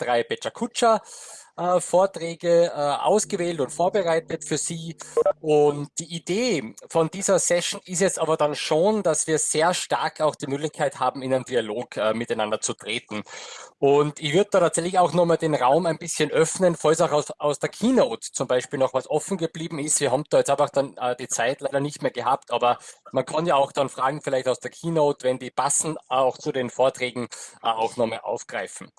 drei Becha äh, Vorträge äh, ausgewählt und vorbereitet für Sie. Und die Idee von dieser Session ist jetzt aber dann schon, dass wir sehr stark auch die Möglichkeit haben, in einen Dialog äh, miteinander zu treten. Und ich würde da tatsächlich auch nochmal den Raum ein bisschen öffnen, falls auch aus, aus der Keynote zum Beispiel noch was offen geblieben ist. Wir haben da jetzt einfach dann äh, die Zeit leider nicht mehr gehabt, aber man kann ja auch dann Fragen vielleicht aus der Keynote, wenn die passen, auch zu den Vorträgen äh, auch nochmal aufgreifen.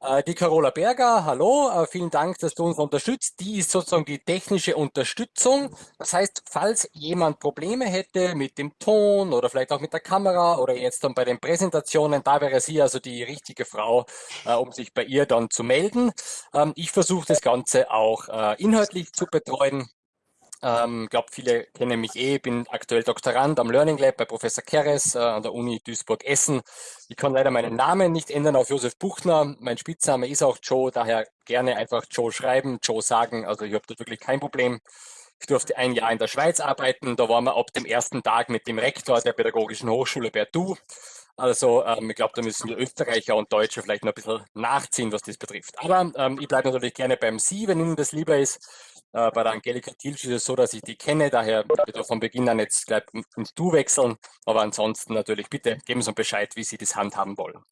Äh, die Carola Berger, hallo, äh, Dank, dass du uns unterstützt. Die ist sozusagen die technische Unterstützung. Das heißt, falls jemand Probleme hätte mit dem Ton oder vielleicht auch mit der Kamera oder jetzt dann bei den Präsentationen, da wäre sie also die richtige Frau, äh, um sich bei ihr dann zu melden. Ähm, ich versuche das Ganze auch äh, inhaltlich zu betreuen. Ich ähm, glaube, viele kennen mich eh, bin aktuell Doktorand am Learning Lab bei Professor Keres äh, an der Uni Duisburg-Essen. Ich kann leider meinen Namen nicht ändern auf Josef Buchner. Mein Spitzname ist auch Joe, daher gerne einfach Joe schreiben, Joe sagen. Also ich habe da wirklich kein Problem. Ich durfte ein Jahr in der Schweiz arbeiten. Da waren wir ab dem ersten Tag mit dem Rektor der Pädagogischen Hochschule Bertou. Also ähm, ich glaube, da müssen wir Österreicher und Deutsche vielleicht noch ein bisschen nachziehen, was das betrifft. Aber ähm, ich bleibe natürlich gerne beim Sie, wenn Ihnen das lieber ist. Äh, bei der Angelika Tilsch ist es so, dass ich die kenne, daher wir von Beginn an jetzt gleich ins Du wechseln. Aber ansonsten natürlich bitte geben Sie uns Bescheid, wie Sie das handhaben wollen.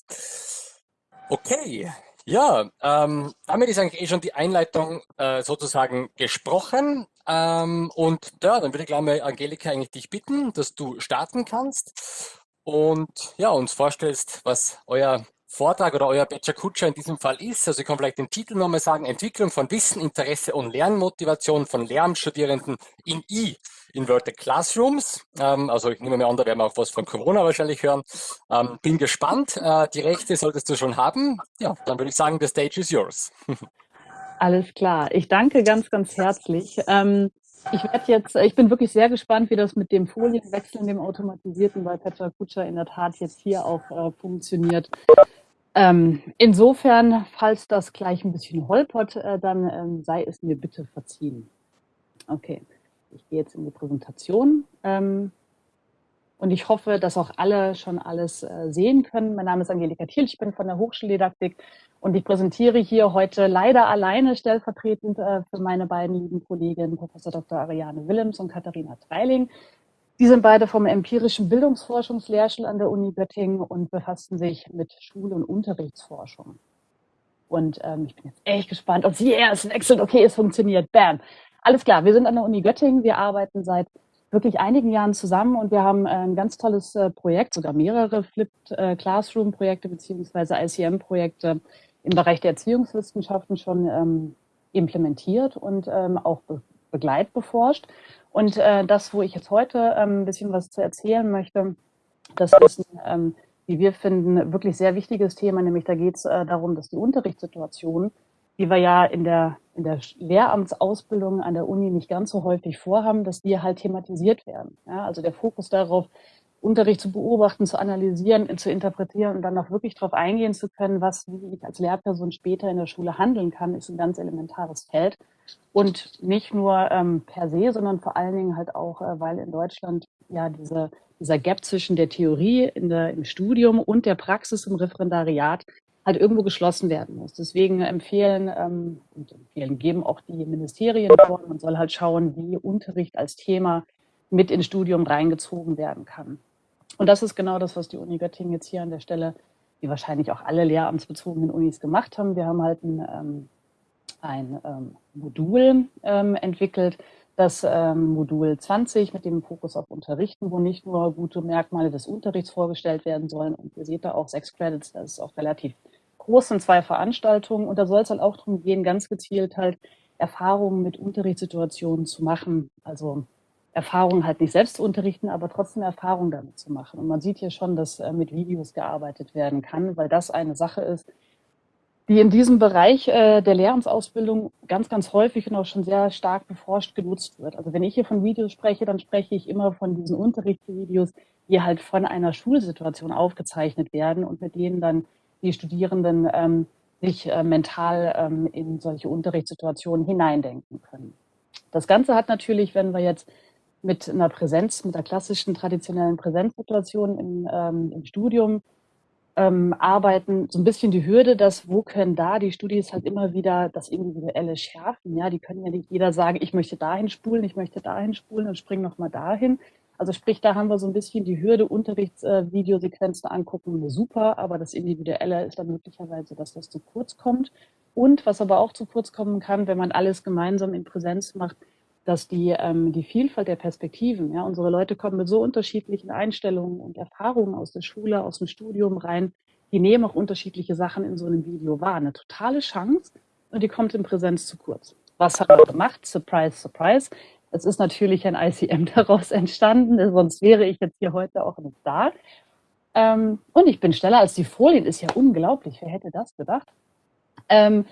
Okay, ja, ähm, damit ist eigentlich eh schon die Einleitung äh, sozusagen gesprochen. Ähm, und ja, dann würde ich gleich mal Angelika eigentlich dich bitten, dass du starten kannst und ja, uns vorstellst, was euer Vortrag oder euer Kutscher in diesem Fall ist. Also ich kann vielleicht den Titel nochmal sagen, Entwicklung von Wissen, Interesse und Lernmotivation von Lehramtsstudierenden in I, Inverted Classrooms. Ähm, also ich nehme mir an, da werden wir auch was von Corona wahrscheinlich hören. Ähm, bin gespannt. Äh, die Rechte solltest du schon haben. Ja, dann würde ich sagen, the stage is yours. Alles klar. Ich danke ganz, ganz herzlich. Ähm, ich werde jetzt, ich bin wirklich sehr gespannt, wie das mit dem Folienwechseln, dem automatisierten bei Petra Kutscher in der Tat jetzt hier auch äh, funktioniert. Ähm, insofern, falls das gleich ein bisschen holpert, äh, dann ähm, sei es mir bitte verziehen. Okay, ich gehe jetzt in die Präsentation. Ähm, und ich hoffe, dass auch alle schon alles äh, sehen können. Mein Name ist Angelika Thiel, ich bin von der Hochschuldidaktik und ich präsentiere hier heute leider alleine stellvertretend äh, für meine beiden lieben Kolleginnen, Professor Dr. Ariane Willems und Katharina Treiling. Die sind beide vom empirischen Bildungsforschungslehrstuhl an der Uni Göttingen und befassen sich mit Schul- und Unterrichtsforschung. Und ähm, ich bin jetzt echt gespannt, ob sie erst wechselt. Okay, es funktioniert. Bam. Alles klar, wir sind an der Uni Göttingen. Wir arbeiten seit wirklich einigen Jahren zusammen und wir haben ein ganz tolles äh, Projekt, sogar mehrere Flipped äh, Classroom Projekte beziehungsweise ICM Projekte im Bereich der Erziehungswissenschaften schon ähm, implementiert und ähm, auch begleitbeforscht. Und äh, das, wo ich jetzt heute ähm, ein bisschen was zu erzählen möchte, das ist ein, wie wir finden, wirklich sehr wichtiges Thema, nämlich da geht es äh, darum, dass die Unterrichtssituation die wir ja in der, in der Lehramtsausbildung an der Uni nicht ganz so häufig vorhaben, dass die halt thematisiert werden. Ja, also der Fokus darauf, Unterricht zu beobachten, zu analysieren, zu interpretieren und dann auch wirklich darauf eingehen zu können, was, wie ich als Lehrperson später in der Schule handeln kann, ist ein ganz elementares Feld. Und nicht nur ähm, per se, sondern vor allen Dingen halt auch, äh, weil in Deutschland ja diese, dieser Gap zwischen der Theorie in der, im Studium und der Praxis im Referendariat halt irgendwo geschlossen werden muss. Deswegen empfehlen ähm, und empfehlen geben auch die Ministerien vor, man soll halt schauen, wie Unterricht als Thema mit ins Studium reingezogen werden kann. Und das ist genau das, was die Uni Göttingen jetzt hier an der Stelle, wie wahrscheinlich auch alle lehramtsbezogenen Unis gemacht haben. Wir haben halt ein, ähm, ein ähm, Modul ähm, entwickelt, das ähm, Modul 20 mit dem Fokus auf Unterrichten, wo nicht nur gute Merkmale des Unterrichts vorgestellt werden sollen. Und ihr seht da auch sechs Credits, das ist auch relativ großen zwei Veranstaltungen und da soll es halt auch darum gehen, ganz gezielt halt Erfahrungen mit Unterrichtssituationen zu machen. Also Erfahrungen halt nicht selbst zu unterrichten, aber trotzdem Erfahrungen damit zu machen. Und man sieht hier schon, dass äh, mit Videos gearbeitet werden kann, weil das eine Sache ist, die in diesem Bereich äh, der Lehramtsausbildung ganz, ganz häufig und auch schon sehr stark beforscht genutzt wird. Also wenn ich hier von Videos spreche, dann spreche ich immer von diesen Unterrichtsvideos, die halt von einer Schulsituation aufgezeichnet werden und mit denen dann die Studierenden ähm, sich äh, mental ähm, in solche Unterrichtssituationen hineindenken können. Das Ganze hat natürlich, wenn wir jetzt mit einer Präsenz, mit der klassischen traditionellen Präsenzsituation im, ähm, im Studium ähm, arbeiten, so ein bisschen die Hürde, dass wo können da die Studis halt immer wieder das Individuelle schärfen. Ja, die können ja nicht jeder sagen, ich möchte dahin spulen, ich möchte dahin spulen und spring nochmal dahin. Also sprich, da haben wir so ein bisschen die Hürde, Unterrichtsvideosequenzen äh, angucken, super, aber das Individuelle ist dann möglicherweise, dass das zu kurz kommt. Und was aber auch zu kurz kommen kann, wenn man alles gemeinsam in Präsenz macht, dass die, ähm, die Vielfalt der Perspektiven, ja, unsere Leute kommen mit so unterschiedlichen Einstellungen und Erfahrungen aus der Schule, aus dem Studium rein, die nehmen auch unterschiedliche Sachen in so einem Video wahr. Eine totale Chance und die kommt in Präsenz zu kurz. Was haben wir gemacht? Surprise, surprise. Es ist natürlich ein ICM daraus entstanden, sonst wäre ich jetzt hier heute auch nicht da. Ähm, und ich bin schneller als die Folien, ist ja unglaublich. Wer hätte das gedacht? Ähm,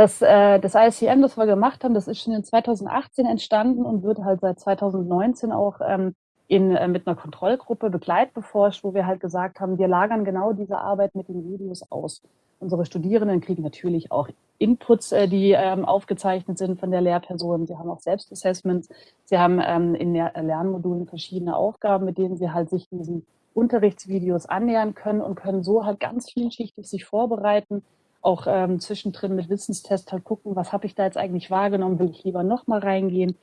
das, äh, das ICM, das wir gemacht haben, das ist schon in 2018 entstanden und wird halt seit 2019 auch ähm, in, äh, mit einer Kontrollgruppe begleitbeforscht, wo wir halt gesagt haben, wir lagern genau diese Arbeit mit den Videos aus. Unsere Studierenden kriegen natürlich auch Inputs, äh, die ähm, aufgezeichnet sind von der Lehrperson. Sie haben auch Selbstassessments. Sie haben ähm, in der Lernmodulen verschiedene Aufgaben, mit denen sie halt sich diesen Unterrichtsvideos annähern können und können so halt ganz vielschichtig sich vorbereiten, auch ähm, zwischendrin mit Wissenstest halt gucken, was habe ich da jetzt eigentlich wahrgenommen, will ich lieber nochmal reingehen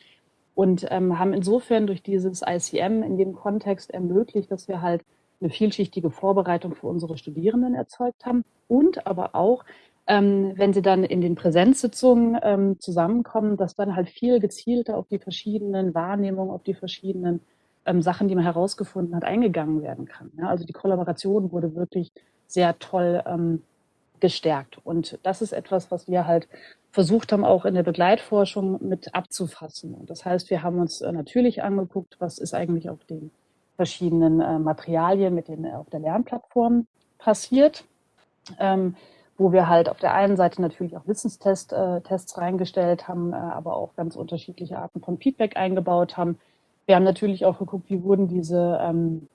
und ähm, haben insofern durch dieses ICM in dem Kontext ermöglicht, dass wir halt eine vielschichtige Vorbereitung für unsere Studierenden erzeugt haben und aber auch, ähm, wenn sie dann in den Präsenzsitzungen ähm, zusammenkommen, dass dann halt viel gezielter auf die verschiedenen Wahrnehmungen, auf die verschiedenen ähm, Sachen, die man herausgefunden hat, eingegangen werden kann. Ja, also die Kollaboration wurde wirklich sehr toll ähm, gestärkt. Und das ist etwas, was wir halt versucht haben, auch in der Begleitforschung mit abzufassen. Und das heißt, wir haben uns äh, natürlich angeguckt, was ist eigentlich auf den verschiedenen äh, Materialien mit den auf der Lernplattform passiert, ähm, wo wir halt auf der einen Seite natürlich auch Wissenstests äh, reingestellt haben, äh, aber auch ganz unterschiedliche Arten von Feedback eingebaut haben. Wir haben natürlich auch geguckt, wie wurden diese, ähm,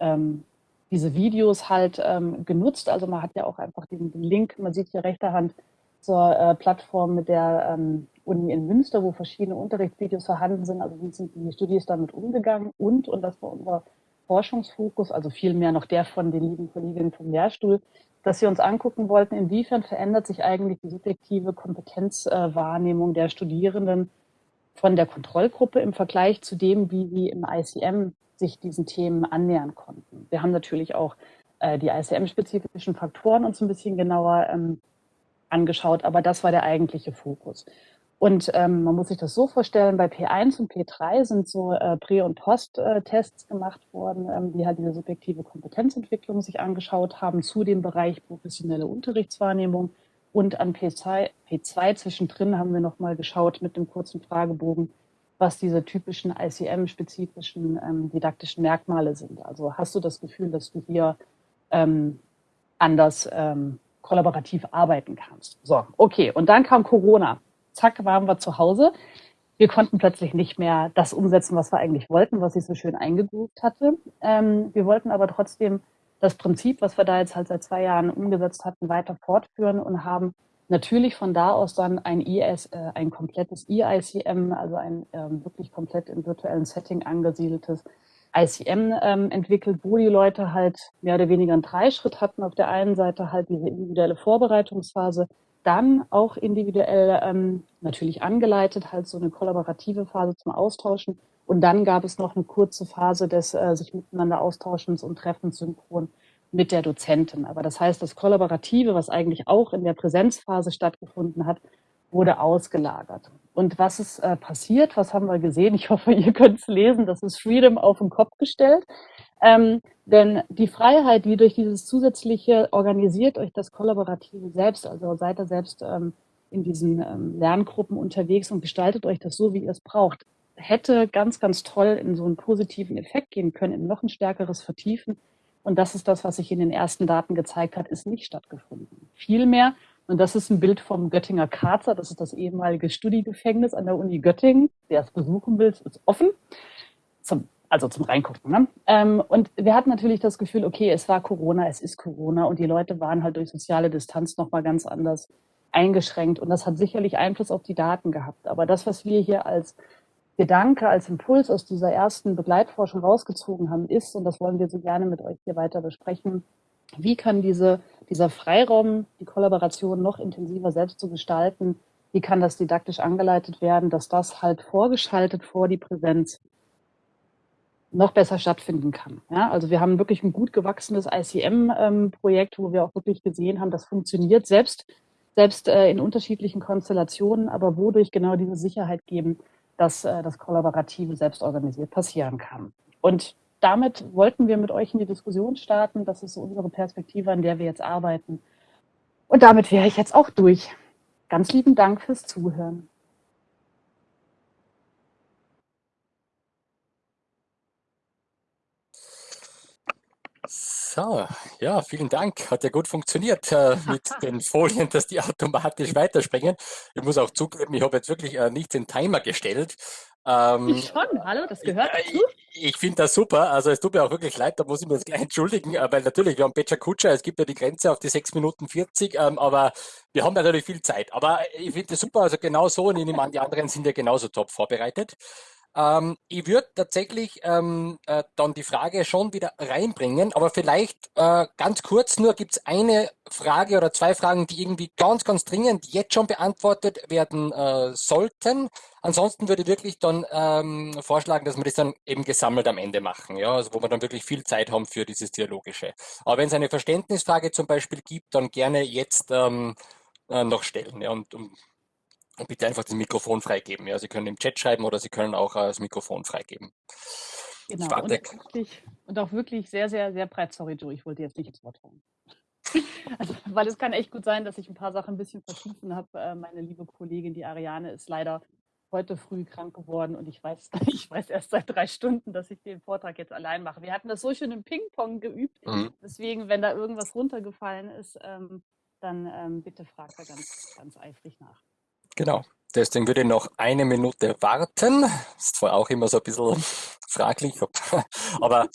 ähm, diese Videos halt ähm, genutzt. Also man hat ja auch einfach den, den Link, man sieht hier rechter Hand zur äh, Plattform mit der ähm, Uni in Münster, wo verschiedene Unterrichtsvideos vorhanden sind. Also wie sind die Studis damit umgegangen und, und das war unser Forschungsfokus, also vielmehr noch der von den lieben Kolleginnen vom Lehrstuhl, dass sie uns angucken wollten, inwiefern verändert sich eigentlich die subjektive Kompetenzwahrnehmung der Studierenden von der Kontrollgruppe im Vergleich zu dem, wie sie im ICM sich diesen Themen annähern konnten. Wir haben natürlich auch äh, die ICM-spezifischen Faktoren uns ein bisschen genauer ähm, angeschaut, aber das war der eigentliche Fokus. Und ähm, man muss sich das so vorstellen, bei P1 und P3 sind so äh, Prä- und Post-Tests gemacht worden, ähm, die halt diese subjektive Kompetenzentwicklung sich angeschaut haben zu dem Bereich professionelle Unterrichtswahrnehmung. Und an P2, P2 zwischendrin haben wir nochmal geschaut mit einem kurzen Fragebogen, was diese typischen ICM-spezifischen ähm, didaktischen Merkmale sind. Also hast du das Gefühl, dass du hier ähm, anders ähm, kollaborativ arbeiten kannst? So, okay. Und dann kam Corona zack, waren wir zu Hause. Wir konnten plötzlich nicht mehr das umsetzen, was wir eigentlich wollten, was ich so schön eingegroovt hatte. Ähm, wir wollten aber trotzdem das Prinzip, was wir da jetzt halt seit zwei Jahren umgesetzt hatten, weiter fortführen und haben natürlich von da aus dann ein IS, äh, ein komplettes EICM, also ein ähm, wirklich komplett im virtuellen Setting angesiedeltes ICM ähm, entwickelt, wo die Leute halt mehr oder weniger einen Dreischritt hatten. Auf der einen Seite halt diese individuelle Vorbereitungsphase, dann auch individuell ähm, natürlich angeleitet, halt so eine kollaborative Phase zum Austauschen. Und dann gab es noch eine kurze Phase des äh, sich miteinander Austauschens und Treffens synchron mit der Dozentin. Aber das heißt, das Kollaborative, was eigentlich auch in der Präsenzphase stattgefunden hat, wurde ausgelagert. Und was ist äh, passiert? Was haben wir gesehen? Ich hoffe, ihr könnt es lesen. Das ist Freedom auf den Kopf gestellt. Ähm, denn die Freiheit, die durch dieses zusätzliche organisiert euch das Kollaborative selbst, also seid ihr selbst ähm, in diesen ähm, Lerngruppen unterwegs und gestaltet euch das so, wie ihr es braucht, hätte ganz, ganz toll in so einen positiven Effekt gehen können, in noch ein stärkeres Vertiefen. Und das ist das, was sich in den ersten Daten gezeigt hat, ist nicht stattgefunden. Vielmehr, und das ist ein Bild vom Göttinger Karzer, das ist das ehemalige Studiegefängnis an der Uni Göttingen. Wer es besuchen will, ist offen. Zum also zum Reingucken. Ne? Ähm, und wir hatten natürlich das Gefühl, okay, es war Corona, es ist Corona und die Leute waren halt durch soziale Distanz nochmal ganz anders eingeschränkt und das hat sicherlich Einfluss auf die Daten gehabt. Aber das, was wir hier als Gedanke, als Impuls aus dieser ersten Begleitforschung rausgezogen haben, ist, und das wollen wir so gerne mit euch hier weiter besprechen, wie kann diese, dieser Freiraum, die Kollaboration noch intensiver selbst zu gestalten, wie kann das didaktisch angeleitet werden, dass das halt vorgeschaltet vor die Präsenz noch besser stattfinden kann. Ja, also wir haben wirklich ein gut gewachsenes ICM-Projekt, wo wir auch wirklich gesehen haben, das funktioniert selbst, selbst äh, in unterschiedlichen Konstellationen, aber wodurch genau diese Sicherheit geben, dass äh, das Kollaborative selbst organisiert passieren kann. Und damit wollten wir mit euch in die Diskussion starten. Das ist so unsere Perspektive, an der wir jetzt arbeiten. Und damit wäre ich jetzt auch durch. Ganz lieben Dank fürs Zuhören. So, ja, vielen Dank. Hat ja gut funktioniert äh, mit den Folien, dass die automatisch weiterspringen. Ich muss auch zugeben, ich habe jetzt wirklich äh, nicht den Timer gestellt. Ähm, ich schon, hallo, das gehört dazu. Ich, ich finde das super. Also es tut mir auch wirklich leid, da muss ich mir jetzt gleich entschuldigen, äh, weil natürlich, wir haben Pecha Kutscher, es gibt ja die Grenze auf die 6 Minuten 40, ähm, aber wir haben natürlich viel Zeit. Aber ich finde das super, also genau so und ich nehme an, die anderen sind ja genauso top vorbereitet. Ähm, ich würde tatsächlich ähm, äh, dann die Frage schon wieder reinbringen, aber vielleicht äh, ganz kurz nur, gibt es eine Frage oder zwei Fragen, die irgendwie ganz, ganz dringend jetzt schon beantwortet werden äh, sollten. Ansonsten würde ich wirklich dann ähm, vorschlagen, dass wir das dann eben gesammelt am Ende machen, ja, also wo wir dann wirklich viel Zeit haben für dieses Dialogische. Aber wenn es eine Verständnisfrage zum Beispiel gibt, dann gerne jetzt ähm, äh, noch stellen. Ja, und, und bitte einfach das Mikrofon freigeben. Ja, Sie können im Chat schreiben oder Sie können auch äh, das Mikrofon freigeben. Genau, und, wirklich, und, auch wirklich sehr, sehr, sehr breit. Sorry, Joe, ich wollte jetzt nicht ins Wort fallen. Also, weil es kann echt gut sein, dass ich ein paar Sachen ein bisschen verschieben habe. Äh, meine liebe Kollegin, die Ariane, ist leider heute früh krank geworden und ich weiß, ich weiß erst seit drei Stunden, dass ich den Vortrag jetzt allein mache. Wir hatten das so schön im Ping-Pong geübt. Mhm. Deswegen, wenn da irgendwas runtergefallen ist, ähm, dann ähm, bitte fragt da ganz, ganz eifrig nach. Genau. Deswegen würde ich noch eine Minute warten. Ist zwar auch immer so ein bisschen fraglich, aber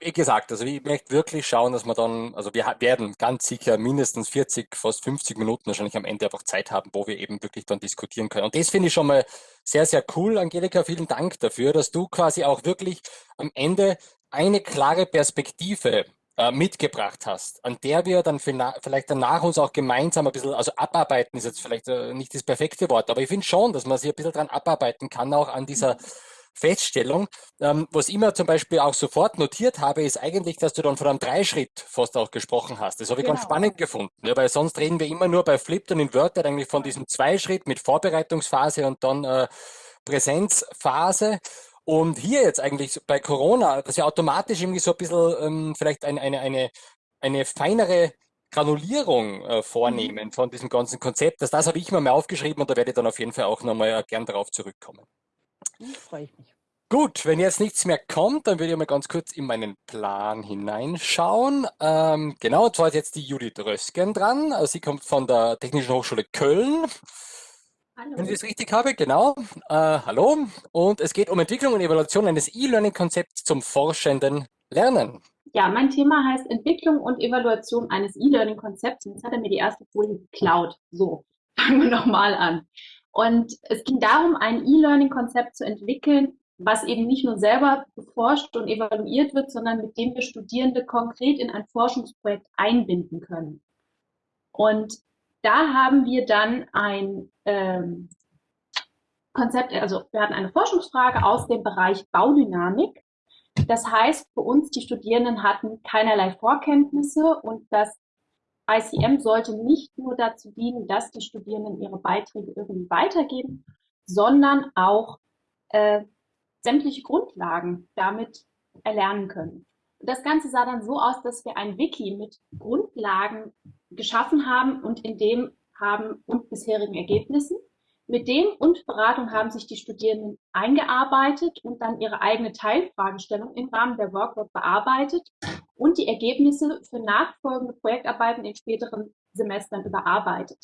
wie gesagt, also ich möchte wirklich schauen, dass wir dann, also wir werden ganz sicher mindestens 40, fast 50 Minuten wahrscheinlich am Ende einfach Zeit haben, wo wir eben wirklich dann diskutieren können. Und das finde ich schon mal sehr, sehr cool. Angelika, vielen Dank dafür, dass du quasi auch wirklich am Ende eine klare Perspektive äh, mitgebracht hast, an der wir dann vielleicht danach uns auch gemeinsam ein bisschen, also abarbeiten ist jetzt vielleicht äh, nicht das perfekte Wort, aber ich finde schon, dass man sich ein bisschen dran abarbeiten kann, auch an dieser Feststellung. Ähm, was ich immer zum Beispiel auch sofort notiert habe, ist eigentlich, dass du dann von einem Dreischritt fast auch gesprochen hast. Das habe ich genau. ganz spannend gefunden, ja, weil sonst reden wir immer nur bei Flipped und in Wörter eigentlich von diesem Zweischritt mit Vorbereitungsphase und dann äh, Präsenzphase. Und hier jetzt eigentlich bei Corona, dass ja automatisch irgendwie so ein bisschen ähm, vielleicht eine, eine, eine, eine feinere Granulierung äh, vornehmen mhm. von diesem ganzen Konzept. Das, das habe ich mir mal aufgeschrieben und da werde ich dann auf jeden Fall auch nochmal äh, gern darauf zurückkommen. Mhm, Freue ich mich. Gut, wenn jetzt nichts mehr kommt, dann würde ich mal ganz kurz in meinen Plan hineinschauen. Ähm, genau, zwar ist jetzt die Judith Rösken dran. Also sie kommt von der Technischen Hochschule Köln. Hallo. Wenn ich das richtig habe, genau. Äh, hallo. Und es geht um Entwicklung und Evaluation eines E-Learning-Konzepts zum forschenden Lernen. Ja, mein Thema heißt Entwicklung und Evaluation eines E-Learning-Konzepts. Und jetzt hat er mir die erste Folie geklaut. So, fangen wir nochmal an. Und es ging darum, ein E-Learning-Konzept zu entwickeln, was eben nicht nur selber beforscht und evaluiert wird, sondern mit dem wir Studierende konkret in ein Forschungsprojekt einbinden können. Und da haben wir dann ein ähm, Konzept, also wir hatten eine Forschungsfrage aus dem Bereich Baudynamik. Das heißt, für uns, die Studierenden hatten keinerlei Vorkenntnisse und das ICM sollte nicht nur dazu dienen, dass die Studierenden ihre Beiträge irgendwie weitergeben, sondern auch äh, sämtliche Grundlagen damit erlernen können. Das Ganze sah dann so aus, dass wir ein Wiki mit Grundlagen geschaffen haben und in dem haben und bisherigen Ergebnissen. Mit dem und Beratung haben sich die Studierenden eingearbeitet und dann ihre eigene Teilfragestellung im Rahmen der Workbook bearbeitet und die Ergebnisse für nachfolgende Projektarbeiten in späteren Semestern überarbeitet.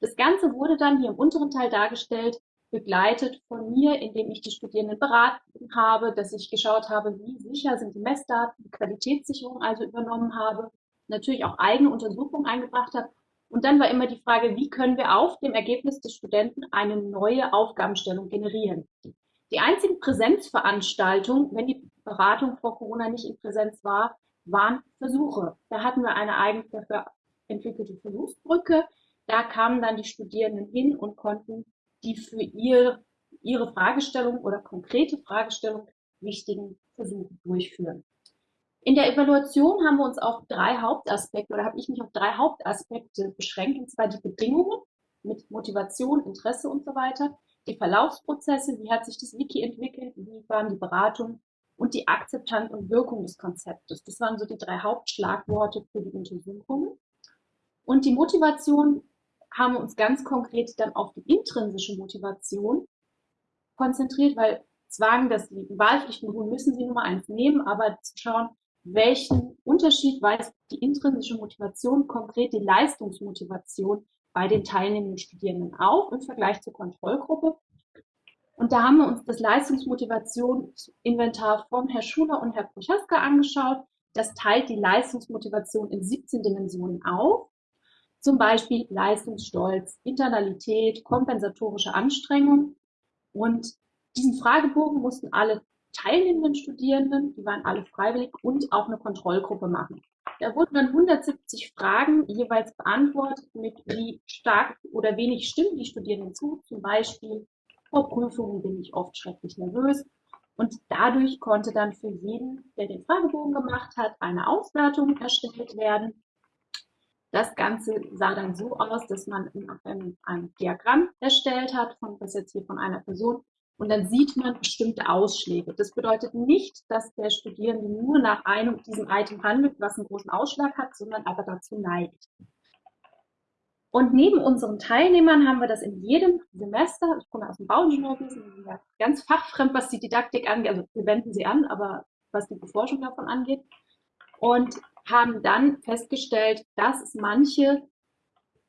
Das Ganze wurde dann hier im unteren Teil dargestellt, begleitet von mir, indem ich die Studierenden beraten habe, dass ich geschaut habe, wie sicher sind die Messdaten, die Qualitätssicherung also übernommen habe, natürlich auch eigene Untersuchungen eingebracht habe. Und dann war immer die Frage, wie können wir auf dem Ergebnis des Studenten eine neue Aufgabenstellung generieren. Die einzigen Präsenzveranstaltungen, wenn die Beratung vor Corona nicht in Präsenz war, waren Versuche. Da hatten wir eine eigens dafür entwickelte Versuchsbrücke. Da kamen dann die Studierenden hin und konnten die für ihr, ihre Fragestellung oder konkrete Fragestellung wichtigen Versuche durchführen. In der Evaluation haben wir uns auf drei Hauptaspekte oder habe ich mich auf drei Hauptaspekte beschränkt, und zwar die Bedingungen mit Motivation, Interesse und so weiter, die Verlaufsprozesse, wie hat sich das Wiki entwickelt, wie waren die Beratungen und die Akzeptanz und Wirkung des Konzeptes. Das waren so die drei Hauptschlagworte für die Untersuchungen. Und die Motivation haben wir uns ganz konkret dann auf die intrinsische Motivation konzentriert, weil Zwang, das liegen Wahlpflichten müssen Sie Nummer eins nehmen, aber zu schauen, welchen Unterschied weist die intrinsische Motivation, konkret die Leistungsmotivation bei den teilnehmenden Studierenden auf im Vergleich zur Kontrollgruppe. Und da haben wir uns das Leistungsmotivationsinventar von Herr Schuler und Herr Prochaska angeschaut. Das teilt die Leistungsmotivation in 17 Dimensionen auf. Zum Beispiel Leistungsstolz, Internalität, kompensatorische Anstrengung. Und diesen Fragebogen mussten alle teilnehmenden Studierenden, die waren alle freiwillig, und auch eine Kontrollgruppe machen. Da wurden dann 170 Fragen jeweils beantwortet, mit wie stark oder wenig stimmen die Studierenden zu. Zum Beispiel, vor Prüfungen bin ich oft schrecklich nervös. Und dadurch konnte dann für jeden, der den Fragebogen gemacht hat, eine Auswertung erstellt werden. Das Ganze sah dann so aus, dass man ein Diagramm erstellt hat, von, das jetzt hier von einer Person, und dann sieht man bestimmte Ausschläge. Das bedeutet nicht, dass der Studierende nur nach einem diesem Item handelt, was einen großen Ausschlag hat, sondern aber dazu neigt. Und neben unseren Teilnehmern haben wir das in jedem Semester, ich komme aus dem Bauingenieurwesen, ganz fachfremd, was die Didaktik angeht, also wir wenden sie an, aber was die Beforschung davon angeht, und haben dann festgestellt, dass es manche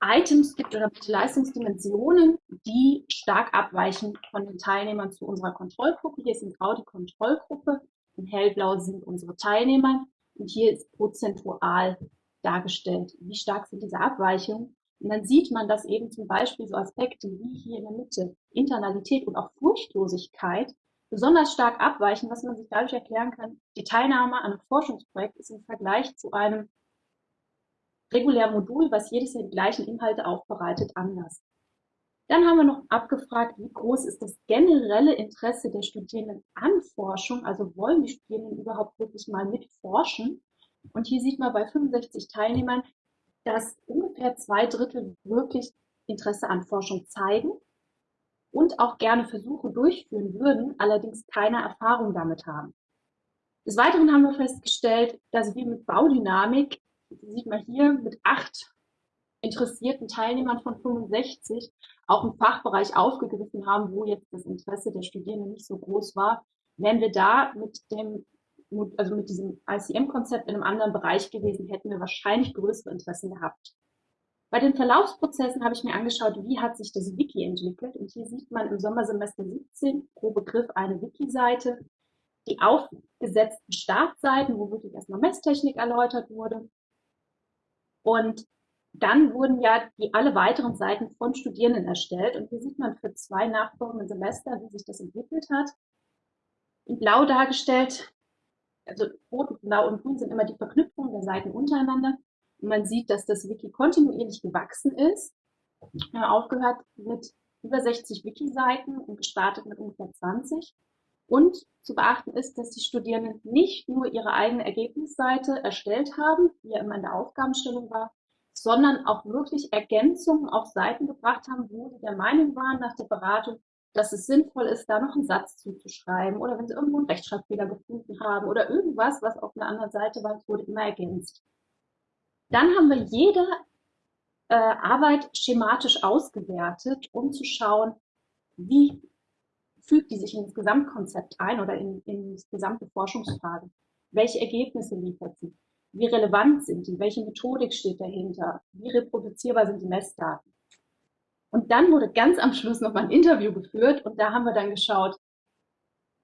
Items gibt oder Leistungsdimensionen, die stark abweichen von den Teilnehmern zu unserer Kontrollgruppe. Hier ist in grau die Kontrollgruppe, in hellblau sind unsere Teilnehmer und hier ist prozentual dargestellt, wie stark sind diese Abweichungen. Und dann sieht man, dass eben zum Beispiel so Aspekte wie hier in der Mitte Internalität und auch Furchtlosigkeit besonders stark abweichen, was man sich dadurch erklären kann, die Teilnahme an einem Forschungsprojekt ist im Vergleich zu einem regulären Modul, was jedes Jahr die gleichen Inhalte aufbereitet, anders. Dann haben wir noch abgefragt, wie groß ist das generelle Interesse der Studierenden an Forschung, also wollen die Studierenden überhaupt wirklich mal mitforschen? Und hier sieht man bei 65 Teilnehmern, dass ungefähr zwei Drittel wirklich Interesse an Forschung zeigen und auch gerne Versuche durchführen würden, allerdings keine Erfahrung damit haben. Des Weiteren haben wir festgestellt, dass wir mit Baudynamik sieht man hier mit acht interessierten Teilnehmern von 65 auch einen Fachbereich aufgegriffen haben, wo jetzt das Interesse der Studierenden nicht so groß war, wären wir da mit dem, also mit diesem ICM-Konzept in einem anderen Bereich gewesen, hätten wir wahrscheinlich größere Interessen gehabt. Bei den Verlaufsprozessen habe ich mir angeschaut, wie hat sich das Wiki entwickelt. Und hier sieht man im Sommersemester 17 pro Begriff eine Wiki-Seite, die aufgesetzten Startseiten, wo wirklich erstmal Messtechnik erläutert wurde, und dann wurden ja die alle weiteren Seiten von Studierenden erstellt. Und hier sieht man für zwei nachfolgende Semester, wie sich das entwickelt hat. In blau dargestellt, also rot, blau und grün sind immer die Verknüpfungen der Seiten untereinander. Und man sieht, dass das Wiki kontinuierlich gewachsen ist. Haben aufgehört mit über 60 Wiki-Seiten und gestartet mit ungefähr 20. Und zu beachten ist, dass die Studierenden nicht nur ihre eigene Ergebnisseite erstellt haben, wie ja immer in der Aufgabenstellung war, sondern auch wirklich Ergänzungen auf Seiten gebracht haben, wo sie der Meinung waren nach der Beratung, dass es sinnvoll ist, da noch einen Satz zuzuschreiben oder wenn sie irgendwo einen Rechtschreibfehler gefunden haben oder irgendwas, was auf einer anderen Seite war, wurde immer ergänzt. Dann haben wir jede äh, Arbeit schematisch ausgewertet, um zu schauen, wie fügt die sich ins Gesamtkonzept ein oder in, in die gesamte Forschungsfrage? Welche Ergebnisse liefert sie? Wie relevant sind die? Welche Methodik steht dahinter? Wie reproduzierbar sind die Messdaten? Und dann wurde ganz am Schluss noch mal ein Interview geführt und da haben wir dann geschaut,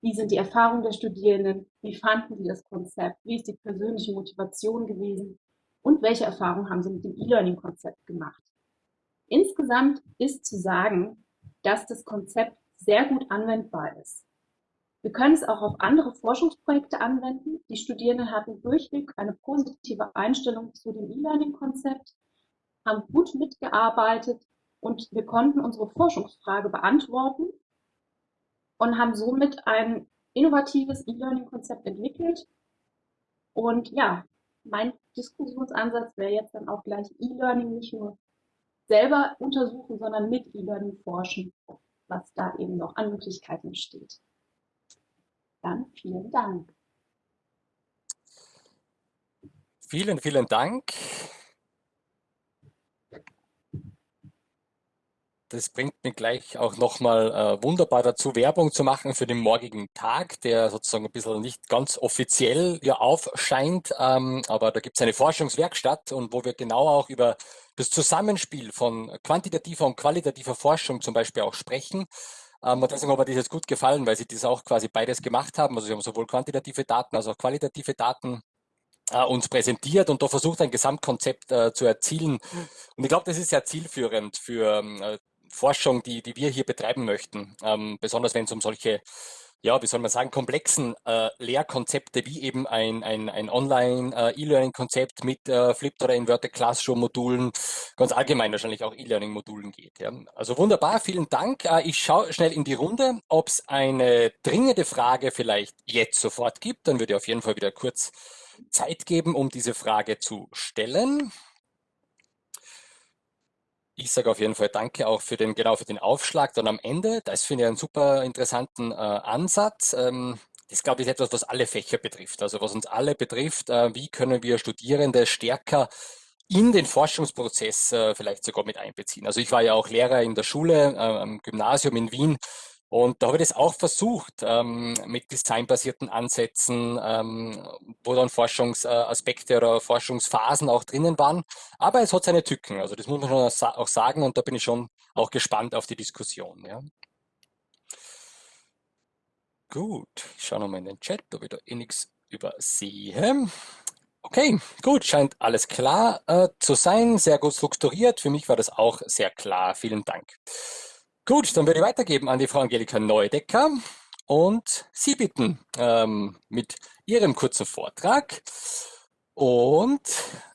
wie sind die Erfahrungen der Studierenden? Wie fanden sie das Konzept? Wie ist die persönliche Motivation gewesen? Und welche Erfahrungen haben sie mit dem E-Learning-Konzept gemacht? Insgesamt ist zu sagen, dass das Konzept sehr gut anwendbar ist. Wir können es auch auf andere Forschungsprojekte anwenden. Die Studierenden hatten durchweg eine positive Einstellung zu dem E-Learning-Konzept, haben gut mitgearbeitet und wir konnten unsere Forschungsfrage beantworten und haben somit ein innovatives E-Learning-Konzept entwickelt. Und ja, mein Diskussionsansatz wäre jetzt dann auch gleich E-Learning nicht nur selber untersuchen, sondern mit E-Learning forschen, was da eben noch an Möglichkeiten besteht. Dann vielen Dank. Vielen, vielen Dank. Das bringt mich gleich auch nochmal äh, wunderbar dazu, Werbung zu machen für den morgigen Tag, der sozusagen ein bisschen nicht ganz offiziell ja aufscheint, ähm, aber da gibt es eine Forschungswerkstatt und wo wir genau auch über das Zusammenspiel von quantitativer und qualitativer Forschung zum Beispiel auch sprechen. Ähm, und deswegen hat mir das jetzt gut gefallen, weil sie das auch quasi beides gemacht haben. Also sie haben sowohl quantitative Daten als auch qualitative Daten äh, uns präsentiert und da versucht ein Gesamtkonzept äh, zu erzielen. Und ich glaube, das ist sehr zielführend für ähm, äh, Forschung, die, die wir hier betreiben möchten, ähm, besonders wenn es um solche, ja, wie soll man sagen, komplexen äh, Lehrkonzepte wie eben ein, ein, ein Online-E-Learning-Konzept äh, mit äh, Flipped oder Inverted Classroom-Modulen, ganz allgemein wahrscheinlich auch E-Learning-Modulen geht. Ja. Also wunderbar, vielen Dank. Äh, ich schaue schnell in die Runde, ob es eine dringende Frage vielleicht jetzt sofort gibt. Dann würde ich auf jeden Fall wieder kurz Zeit geben, um diese Frage zu stellen. Ich sage auf jeden Fall Danke auch für den, genau für den Aufschlag dann am Ende. Das finde ich einen super interessanten äh, Ansatz. Ähm, das glaube ich ist etwas, was alle Fächer betrifft, also was uns alle betrifft. Äh, wie können wir Studierende stärker in den Forschungsprozess äh, vielleicht sogar mit einbeziehen? Also ich war ja auch Lehrer in der Schule äh, am Gymnasium in Wien und da habe ich das auch versucht ähm, mit designbasierten Ansätzen, ähm, wo dann Forschungsaspekte oder Forschungsphasen auch drinnen waren. Aber es hat seine Tücken, also das muss man schon auch sagen und da bin ich schon auch gespannt auf die Diskussion. Ja. Gut, ich schaue nochmal in den Chat, ob ich da eh nichts übersehe. Okay, gut, scheint alles klar äh, zu sein, sehr gut strukturiert. Für mich war das auch sehr klar. Vielen Dank. Gut, dann würde ich weitergeben an die Frau Angelika Neudecker und Sie bitten ähm, mit Ihrem kurzen Vortrag. Und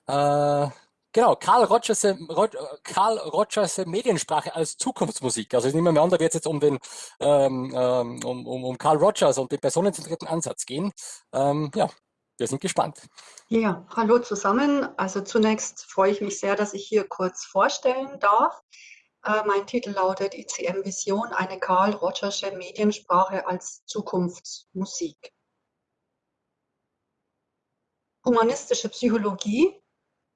äh, genau, Karl Rogers, Karl Rogers Mediensprache als Zukunftsmusik. Also ich nehme mal an, da wird es jetzt um den ähm, ähm, um, um, um Karl Rogers und den personenzentrierten Ansatz gehen. Ähm, ja, wir sind gespannt. Ja, hallo zusammen. Also zunächst freue ich mich sehr, dass ich hier kurz vorstellen darf. Äh, mein Titel lautet ICM Vision, eine Karl Rogersche Mediensprache als Zukunftsmusik. Humanistische Psychologie,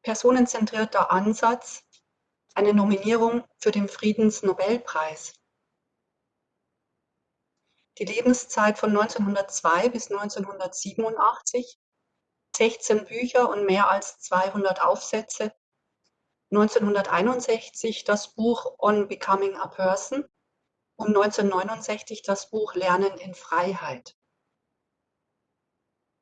personenzentrierter Ansatz, eine Nominierung für den Friedensnobelpreis. Die Lebenszeit von 1902 bis 1987, 16 Bücher und mehr als 200 Aufsätze 1961 das Buch On Becoming a Person und 1969 das Buch Lernen in Freiheit.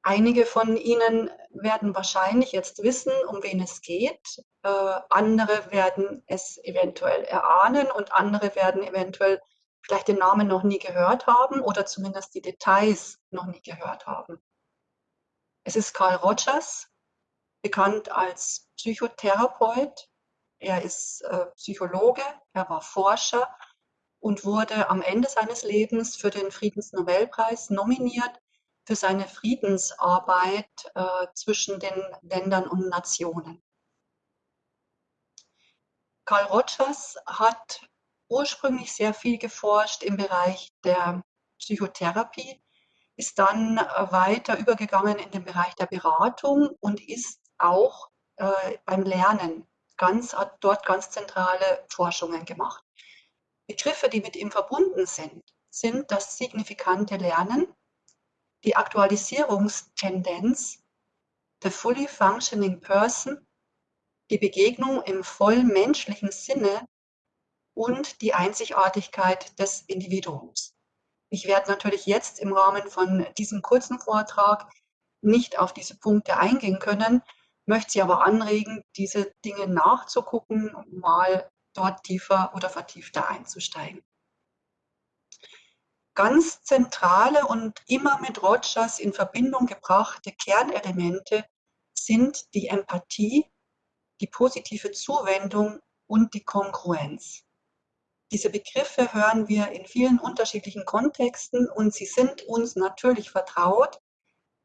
Einige von Ihnen werden wahrscheinlich jetzt wissen, um wen es geht. Äh, andere werden es eventuell erahnen und andere werden eventuell vielleicht den Namen noch nie gehört haben oder zumindest die Details noch nie gehört haben. Es ist Carl Rogers, bekannt als Psychotherapeut, er ist äh, Psychologe, er war Forscher und wurde am Ende seines Lebens für den Friedensnobelpreis nominiert für seine Friedensarbeit äh, zwischen den Ländern und Nationen. Karl Rogers hat ursprünglich sehr viel geforscht im Bereich der Psychotherapie, ist dann äh, weiter übergegangen in den Bereich der Beratung und ist auch äh, beim Lernen ganz, hat dort ganz zentrale Forschungen gemacht. Begriffe, die mit ihm verbunden sind, sind das signifikante Lernen, die Aktualisierungstendenz, the fully functioning person, die Begegnung im voll menschlichen Sinne und die Einzigartigkeit des Individuums. Ich werde natürlich jetzt im Rahmen von diesem kurzen Vortrag nicht auf diese Punkte eingehen können, möchte Sie aber anregen, diese Dinge nachzugucken mal dort tiefer oder vertiefter einzusteigen. ganz zentrale und immer mit Rogers in Verbindung gebrachte Kernelemente sind die Empathie, die positive Zuwendung und die Kongruenz. Diese Begriffe hören wir in vielen unterschiedlichen Kontexten und sie sind uns natürlich vertraut.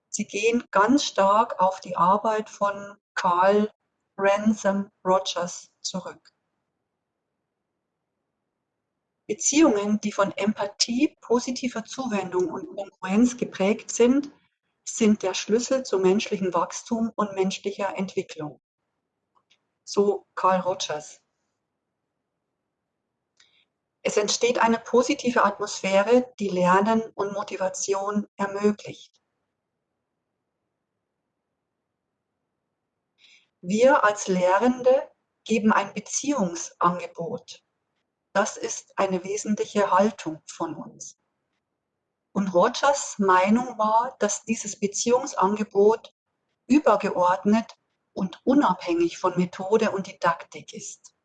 Sie gehen ganz stark auf die Arbeit von Carl Ransom Rogers zurück. Beziehungen, die von Empathie, positiver Zuwendung und Konkurrenz geprägt sind, sind der Schlüssel zu menschlichem Wachstum und menschlicher Entwicklung. So Carl Rogers. Es entsteht eine positive Atmosphäre, die Lernen und Motivation ermöglicht. Wir als Lehrende geben ein Beziehungsangebot das ist eine wesentliche Haltung von uns. Und Rogers Meinung war, dass dieses Beziehungsangebot übergeordnet und unabhängig von Methode und Didaktik ist.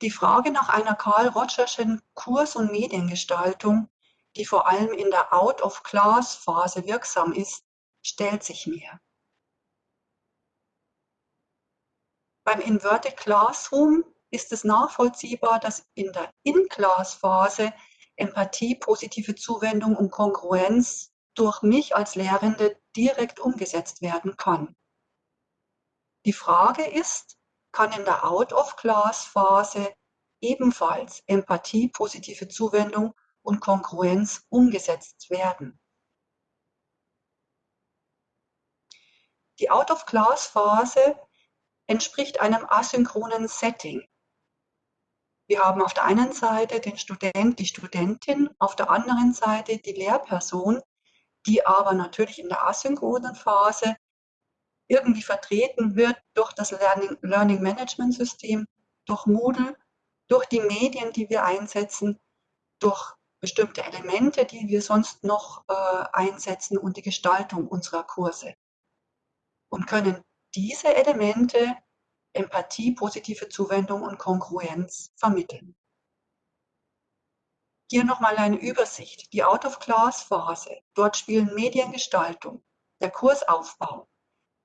Die Frage nach einer Karl Rogerschen Kurs- und Mediengestaltung, die vor allem in der Out-of-Class-Phase wirksam ist, stellt sich mir. Beim Inverted Classroom ist es nachvollziehbar, dass in der In-Class-Phase Empathie, positive Zuwendung und Kongruenz durch mich als Lehrende direkt umgesetzt werden kann. Die Frage ist, kann in der Out-of-Class-Phase ebenfalls Empathie, positive Zuwendung und Kongruenz umgesetzt werden? Die Out-of-Class-Phase entspricht einem asynchronen Setting. Wir haben auf der einen Seite den Student, die Studentin, auf der anderen Seite die Lehrperson, die aber natürlich in der asynchronen Phase irgendwie vertreten wird durch das Learning, Learning Management System, durch Moodle, durch die Medien, die wir einsetzen, durch bestimmte Elemente, die wir sonst noch äh, einsetzen und die Gestaltung unserer Kurse. Und können diese Elemente Empathie, positive Zuwendung und Kongruenz vermitteln. Hier nochmal eine Übersicht. Die Out-of-Class-Phase. Dort spielen Mediengestaltung, der Kursaufbau,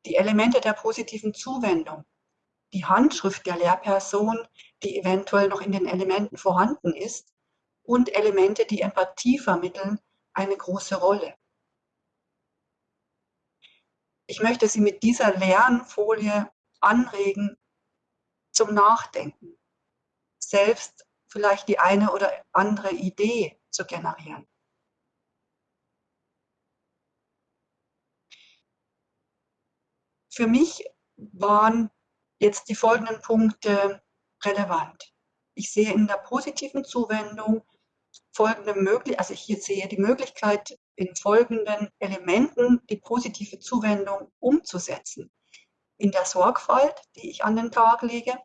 die Elemente der positiven Zuwendung, die Handschrift der Lehrperson, die eventuell noch in den Elementen vorhanden ist, und Elemente, die Empathie vermitteln, eine große Rolle. Ich möchte Sie mit dieser Lernfolie anregen zum Nachdenken, selbst vielleicht die eine oder andere Idee zu generieren. Für mich waren jetzt die folgenden Punkte relevant. Ich sehe in der positiven Zuwendung folgende Möglichkeit, also ich hier sehe die Möglichkeit, in folgenden Elementen die positive Zuwendung umzusetzen. In der Sorgfalt, die ich an den Tag lege,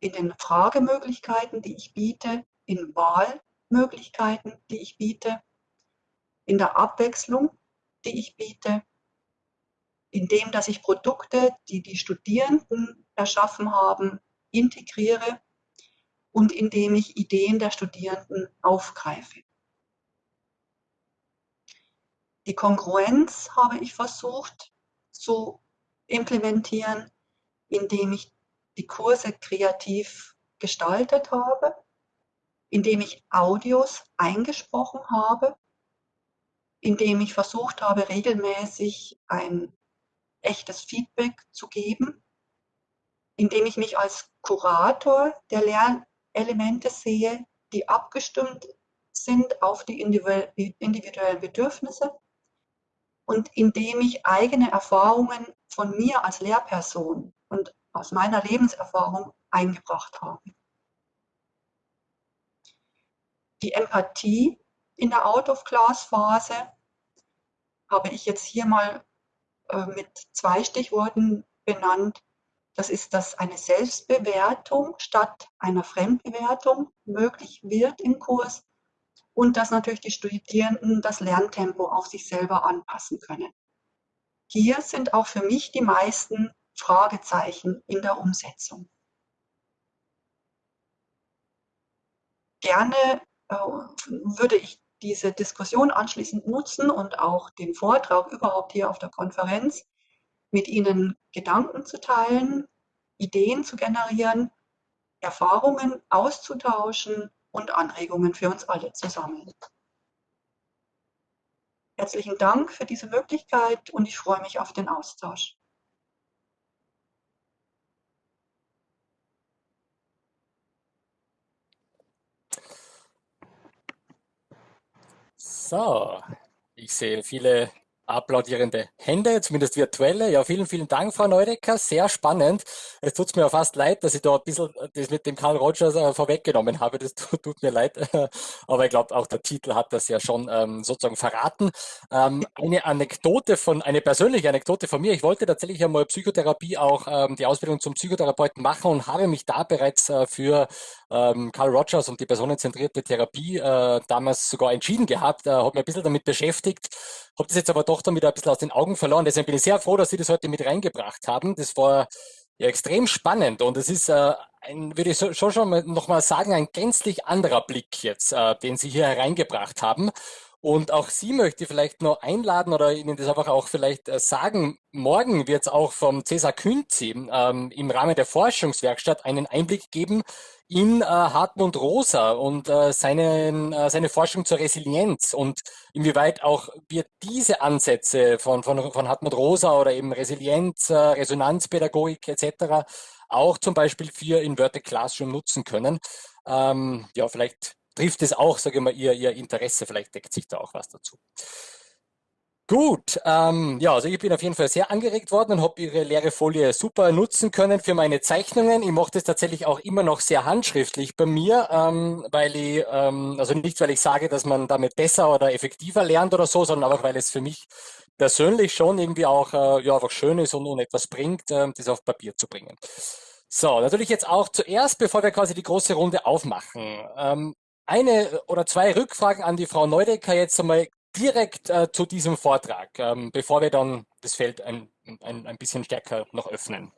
in den Fragemöglichkeiten, die ich biete, in Wahlmöglichkeiten, die ich biete, in der Abwechslung, die ich biete, in dem, dass ich Produkte, die die Studierenden erschaffen haben, integriere und indem ich Ideen der Studierenden aufgreife. Die Kongruenz habe ich versucht zu implementieren, indem ich die Kurse kreativ gestaltet habe, indem ich Audios eingesprochen habe, indem ich versucht habe, regelmäßig ein echtes Feedback zu geben, indem ich mich als Kurator der Lernelemente sehe, die abgestimmt sind auf die individuellen Bedürfnisse und indem ich eigene Erfahrungen von mir als Lehrperson und aus meiner Lebenserfahrung eingebracht habe. Die Empathie in der Out-of-Class-Phase habe ich jetzt hier mal äh, mit zwei Stichworten benannt. Das ist, dass eine Selbstbewertung statt einer Fremdbewertung möglich wird im Kurs und dass natürlich die Studierenden das Lerntempo auf sich selber anpassen können. Hier sind auch für mich die meisten Fragezeichen in der Umsetzung. gerne äh, würde ich diese Diskussion anschließend nutzen und auch den Vortrag überhaupt hier auf der Konferenz mit Ihnen Gedanken zu teilen, Ideen zu generieren, Erfahrungen auszutauschen und Anregungen für uns alle zusammen. Herzlichen Dank für diese Möglichkeit und ich freue mich auf den Austausch. So, ich sehe viele applaudierende Hände, zumindest virtuelle. Ja, vielen, vielen Dank, Frau Neudecker. Sehr spannend. Es tut mir fast leid, dass ich da ein bisschen das mit dem Karl Rogers äh, vorweggenommen habe. Das tut, tut mir leid. Aber ich glaube, auch der Titel hat das ja schon ähm, sozusagen verraten. Ähm, eine Anekdote von, eine persönliche Anekdote von mir. Ich wollte tatsächlich einmal Psychotherapie auch ähm, die Ausbildung zum Psychotherapeuten machen und habe mich da bereits äh, für ähm, Carl Rogers und die personenzentrierte Therapie äh, damals sogar entschieden gehabt, äh, habe mich ein bisschen damit beschäftigt, habe das jetzt aber doch dann wieder ein bisschen aus den Augen verloren. Deswegen bin ich sehr froh, dass Sie das heute mit reingebracht haben. Das war ja extrem spannend und es ist äh, ein, würde ich schon schon noch mal sagen, ein gänzlich anderer Blick jetzt, äh, den Sie hier hereingebracht haben. Und auch Sie möchte ich vielleicht noch einladen oder Ihnen das einfach auch vielleicht äh, sagen. Morgen wird es auch vom Cesar Künzi ähm, im Rahmen der Forschungswerkstatt einen Einblick geben in äh, Hartmut Rosa und äh, seinen, äh, seine Forschung zur Resilienz und inwieweit auch wir diese Ansätze von, von, von Hartmut Rosa oder eben Resilienz, äh, Resonanzpädagogik etc. auch zum Beispiel für Inverted Classroom nutzen können. Ähm, ja, vielleicht trifft es auch, sage ich mal, ihr, ihr Interesse, vielleicht deckt sich da auch was dazu. Gut, ähm, ja, also ich bin auf jeden Fall sehr angeregt worden und habe Ihre leere Folie super nutzen können für meine Zeichnungen. Ich mache das tatsächlich auch immer noch sehr handschriftlich bei mir, ähm, weil ich, ähm, also nicht, weil ich sage, dass man damit besser oder effektiver lernt oder so, sondern einfach, weil es für mich persönlich schon irgendwie auch, äh, ja, einfach schön ist und, und etwas bringt, äh, das auf Papier zu bringen. So, natürlich jetzt auch zuerst, bevor wir quasi die große Runde aufmachen. Ähm, eine oder zwei Rückfragen an die Frau Neudecker jetzt einmal direkt äh, zu diesem Vortrag, ähm, bevor wir dann das Feld ein, ein, ein bisschen stärker noch öffnen.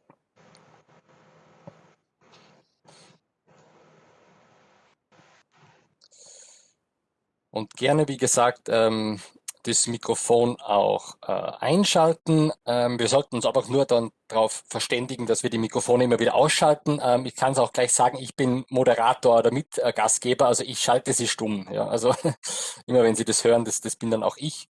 Und gerne, wie gesagt, ähm, das Mikrofon auch äh, einschalten. Ähm, wir sollten uns einfach nur dann darauf verständigen, dass wir die Mikrofone immer wieder ausschalten. Ähm, ich kann es auch gleich sagen, ich bin Moderator oder Mitgastgeber, also ich schalte sie stumm. Ja, also immer wenn Sie das hören, das, das bin dann auch ich.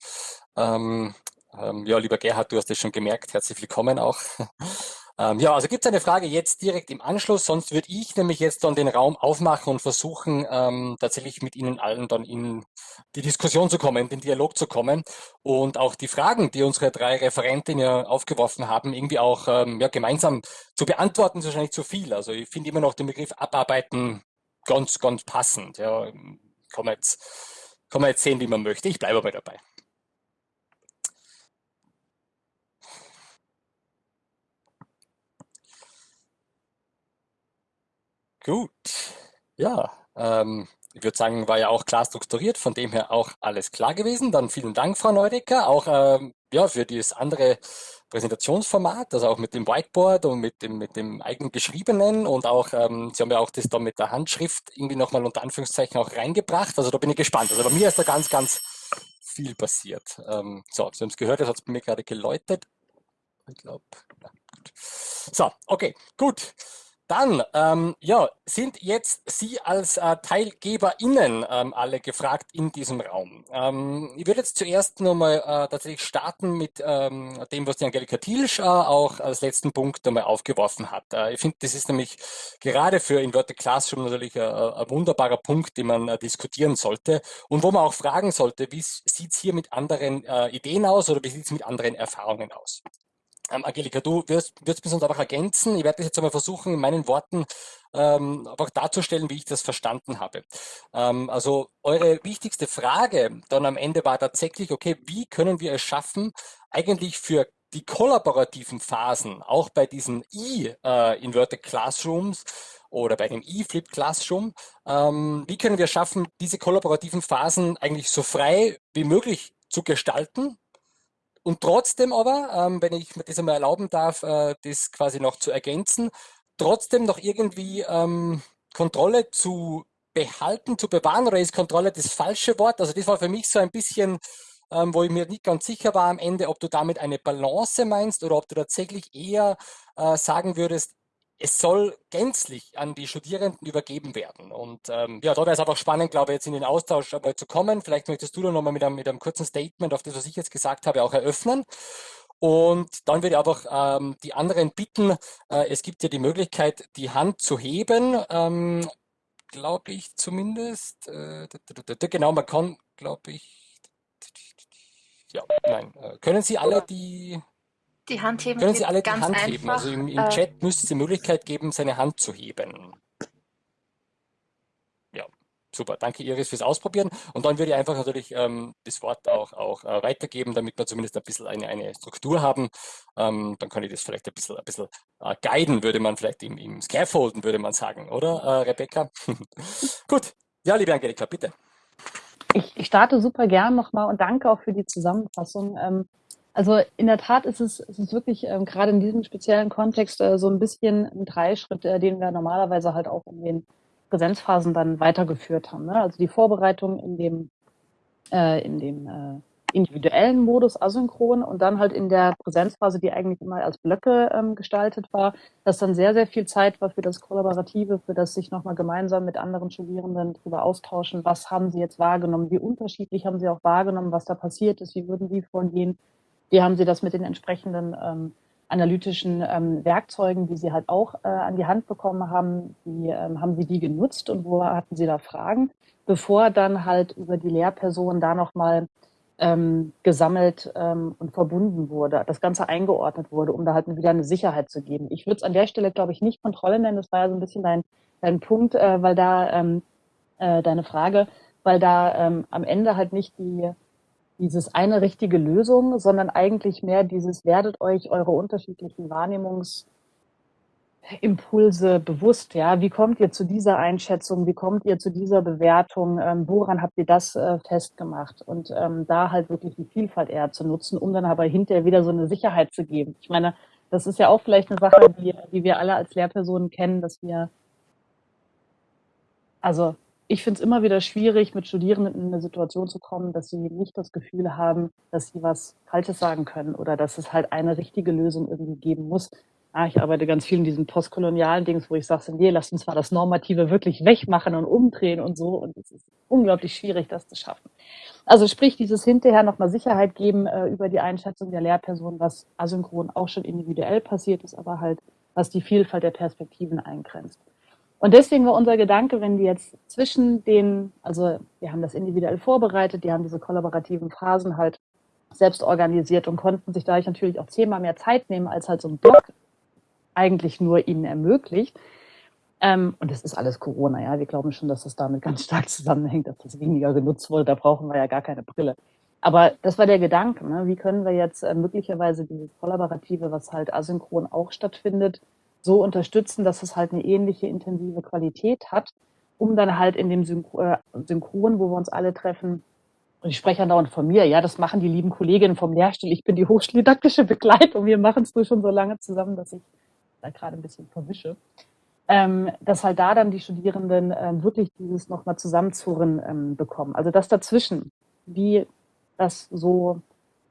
Ähm, ähm ja, lieber Gerhard, du hast das schon gemerkt. Herzlich willkommen auch. Ähm, ja, also gibt es eine Frage jetzt direkt im Anschluss, sonst würde ich nämlich jetzt dann den Raum aufmachen und versuchen, ähm, tatsächlich mit Ihnen allen dann in die Diskussion zu kommen, in den Dialog zu kommen und auch die Fragen, die unsere drei Referentinnen ja aufgeworfen haben, irgendwie auch ähm, ja, gemeinsam zu beantworten, ist wahrscheinlich zu viel. Also ich finde immer noch den Begriff abarbeiten ganz, ganz passend. Ja, kann man jetzt, kann man jetzt sehen, wie man möchte. Ich bleibe aber dabei. Gut, ja, ähm, ich würde sagen, war ja auch klar strukturiert, von dem her auch alles klar gewesen. Dann vielen Dank, Frau Neudecker, auch ähm, ja, für dieses andere Präsentationsformat, also auch mit dem Whiteboard und mit dem, mit dem eigen geschriebenen und auch, ähm, Sie haben ja auch das da mit der Handschrift irgendwie nochmal unter Anführungszeichen auch reingebracht. Also da bin ich gespannt. Also bei mir ist da ganz, ganz viel passiert. Ähm, so, Sie haben es gehört, das hat es bei mir gerade geläutet. Ich glaube, ja, So, okay, gut. Dann, ähm, ja, sind jetzt Sie als äh, TeilgeberInnen ähm, alle gefragt in diesem Raum. Ähm, ich würde jetzt zuerst nochmal äh, tatsächlich starten mit ähm, dem, was die Angelika Thielsch äh, auch als letzten Punkt einmal aufgeworfen hat. Äh, ich finde, das ist nämlich gerade für Inverted Classroom natürlich äh, ein wunderbarer Punkt, den man äh, diskutieren sollte und wo man auch fragen sollte, wie sieht es hier mit anderen äh, Ideen aus oder wie sieht es mit anderen Erfahrungen aus? Ähm, Angelika, du wirst, wirst mich sonst einfach ergänzen. Ich werde das jetzt einmal versuchen, in meinen Worten ähm, einfach darzustellen, wie ich das verstanden habe. Ähm, also eure wichtigste Frage dann am Ende war tatsächlich, okay, wie können wir es schaffen, eigentlich für die kollaborativen Phasen, auch bei diesen E-Inverted äh, Classrooms oder bei dem E-Flip Classroom, ähm, wie können wir schaffen, diese kollaborativen Phasen eigentlich so frei wie möglich zu gestalten, und trotzdem aber, ähm, wenn ich mir das einmal erlauben darf, äh, das quasi noch zu ergänzen, trotzdem noch irgendwie ähm, Kontrolle zu behalten, zu bewahren oder ist Kontrolle das falsche Wort? Also das war für mich so ein bisschen, ähm, wo ich mir nicht ganz sicher war am Ende, ob du damit eine Balance meinst oder ob du tatsächlich eher äh, sagen würdest, es soll gänzlich an die Studierenden übergeben werden. Und ähm, ja, da wäre es einfach spannend, glaube ich, jetzt in den Austausch einmal zu kommen. Vielleicht möchtest du da nochmal mit einem, mit einem kurzen Statement auf das, was ich jetzt gesagt habe, auch eröffnen. Und dann würde ich einfach ähm, die anderen bitten, äh, es gibt ja die Möglichkeit, die Hand zu heben, ähm, glaube ich zumindest. Äh, genau, man kann, glaube ich, ja, nein. Äh, können Sie alle die, die Hand heben? Können Sie alle die Hand einfach, heben? Also im, im äh, Chat müsste es die Möglichkeit geben, seine Hand zu heben. Super, danke Iris fürs Ausprobieren. Und dann würde ich einfach natürlich ähm, das Wort auch, auch äh, weitergeben, damit wir zumindest ein bisschen eine, eine Struktur haben. Ähm, dann kann ich das vielleicht ein bisschen, ein bisschen äh, guiden, würde man vielleicht im, im Scaffolden, würde man sagen, oder äh, Rebecca? Gut, ja, liebe Angelika, bitte. Ich, ich starte super gern nochmal und danke auch für die Zusammenfassung. Ähm, also in der Tat ist es, ist es wirklich ähm, gerade in diesem speziellen Kontext äh, so ein bisschen ein Dreischritt, äh, den wir normalerweise halt auch in den Präsenzphasen dann weitergeführt haben. Ne? Also die Vorbereitung in dem, äh, in dem äh, individuellen Modus asynchron und dann halt in der Präsenzphase, die eigentlich immer als Blöcke ähm, gestaltet war, dass dann sehr, sehr viel Zeit war für das Kollaborative, für das sich nochmal gemeinsam mit anderen Studierenden darüber austauschen, was haben sie jetzt wahrgenommen, wie unterschiedlich haben sie auch wahrgenommen, was da passiert ist, wie würden sie vorgehen, wie haben sie das mit den entsprechenden ähm, analytischen ähm, Werkzeugen, die Sie halt auch äh, an die Hand bekommen haben, wie ähm, haben Sie die genutzt und wo hatten Sie da Fragen, bevor dann halt über die Lehrperson da nochmal ähm, gesammelt ähm, und verbunden wurde, das Ganze eingeordnet wurde, um da halt wieder eine Sicherheit zu geben. Ich würde es an der Stelle, glaube ich, nicht Kontrolle nennen, das war ja so ein bisschen dein, dein Punkt, äh, weil da ähm, äh, deine Frage, weil da ähm, am Ende halt nicht die dieses eine richtige Lösung, sondern eigentlich mehr dieses werdet euch eure unterschiedlichen Wahrnehmungsimpulse bewusst. Ja, wie kommt ihr zu dieser Einschätzung? Wie kommt ihr zu dieser Bewertung? Ähm, woran habt ihr das äh, festgemacht? Und ähm, da halt wirklich die Vielfalt eher zu nutzen, um dann aber hinterher wieder so eine Sicherheit zu geben. Ich meine, das ist ja auch vielleicht eine Sache, die, die wir alle als Lehrpersonen kennen, dass wir also ich finde es immer wieder schwierig, mit Studierenden in eine Situation zu kommen, dass sie nicht das Gefühl haben, dass sie was Falsches sagen können oder dass es halt eine richtige Lösung irgendwie geben muss. Ah, ich arbeite ganz viel in diesen postkolonialen Dings, wo ich sage, nee, lass uns mal das Normative wirklich wegmachen und umdrehen und so. Und es ist unglaublich schwierig, das zu schaffen. Also sprich, dieses hinterher nochmal Sicherheit geben äh, über die Einschätzung der Lehrperson, was asynchron auch schon individuell passiert ist, aber halt, was die Vielfalt der Perspektiven eingrenzt. Und deswegen war unser Gedanke, wenn die jetzt zwischen den, also wir haben das individuell vorbereitet, die haben diese kollaborativen Phasen halt selbst organisiert und konnten sich dadurch natürlich auch zehnmal mehr Zeit nehmen, als halt so ein Blog eigentlich nur ihnen ermöglicht. Ähm, und das ist alles Corona, ja. Wir glauben schon, dass das damit ganz stark zusammenhängt, dass das weniger genutzt wurde. Da brauchen wir ja gar keine Brille. Aber das war der Gedanke. Ne? Wie können wir jetzt äh, möglicherweise dieses Kollaborative, was halt asynchron auch stattfindet, so unterstützen, dass es halt eine ähnliche intensive Qualität hat, um dann halt in dem äh, Synchron, wo wir uns alle treffen, und ich spreche ja dauernd von mir, ja, das machen die lieben Kolleginnen vom Lehrstuhl, ich bin die hochschuldidaktische Begleitung, wir machen es nur schon so lange zusammen, dass ich da gerade ein bisschen verwische, ähm, dass halt da dann die Studierenden ähm, wirklich dieses nochmal zusammenzurren ähm, bekommen. Also das dazwischen, wie das so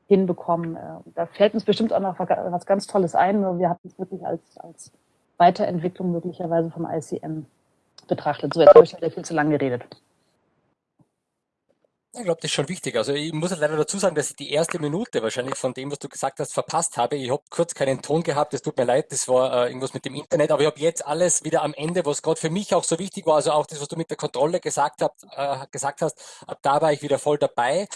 hinbekommen. Äh, da fällt uns bestimmt auch noch was ganz Tolles ein, nur wir hatten es wirklich als, als Weiterentwicklung möglicherweise vom ICM betrachtet. So, jetzt habe ich wieder viel zu lange geredet. Ich glaube, das ist schon wichtig. Also ich muss leider dazu sagen, dass ich die erste Minute wahrscheinlich von dem, was du gesagt hast, verpasst habe. Ich habe kurz keinen Ton gehabt, es tut mir leid, das war äh, irgendwas mit dem Internet, aber ich habe jetzt alles wieder am Ende, was gerade für mich auch so wichtig war, also auch das, was du mit der Kontrolle gesagt, habt, äh, gesagt hast, ab da war ich wieder voll dabei.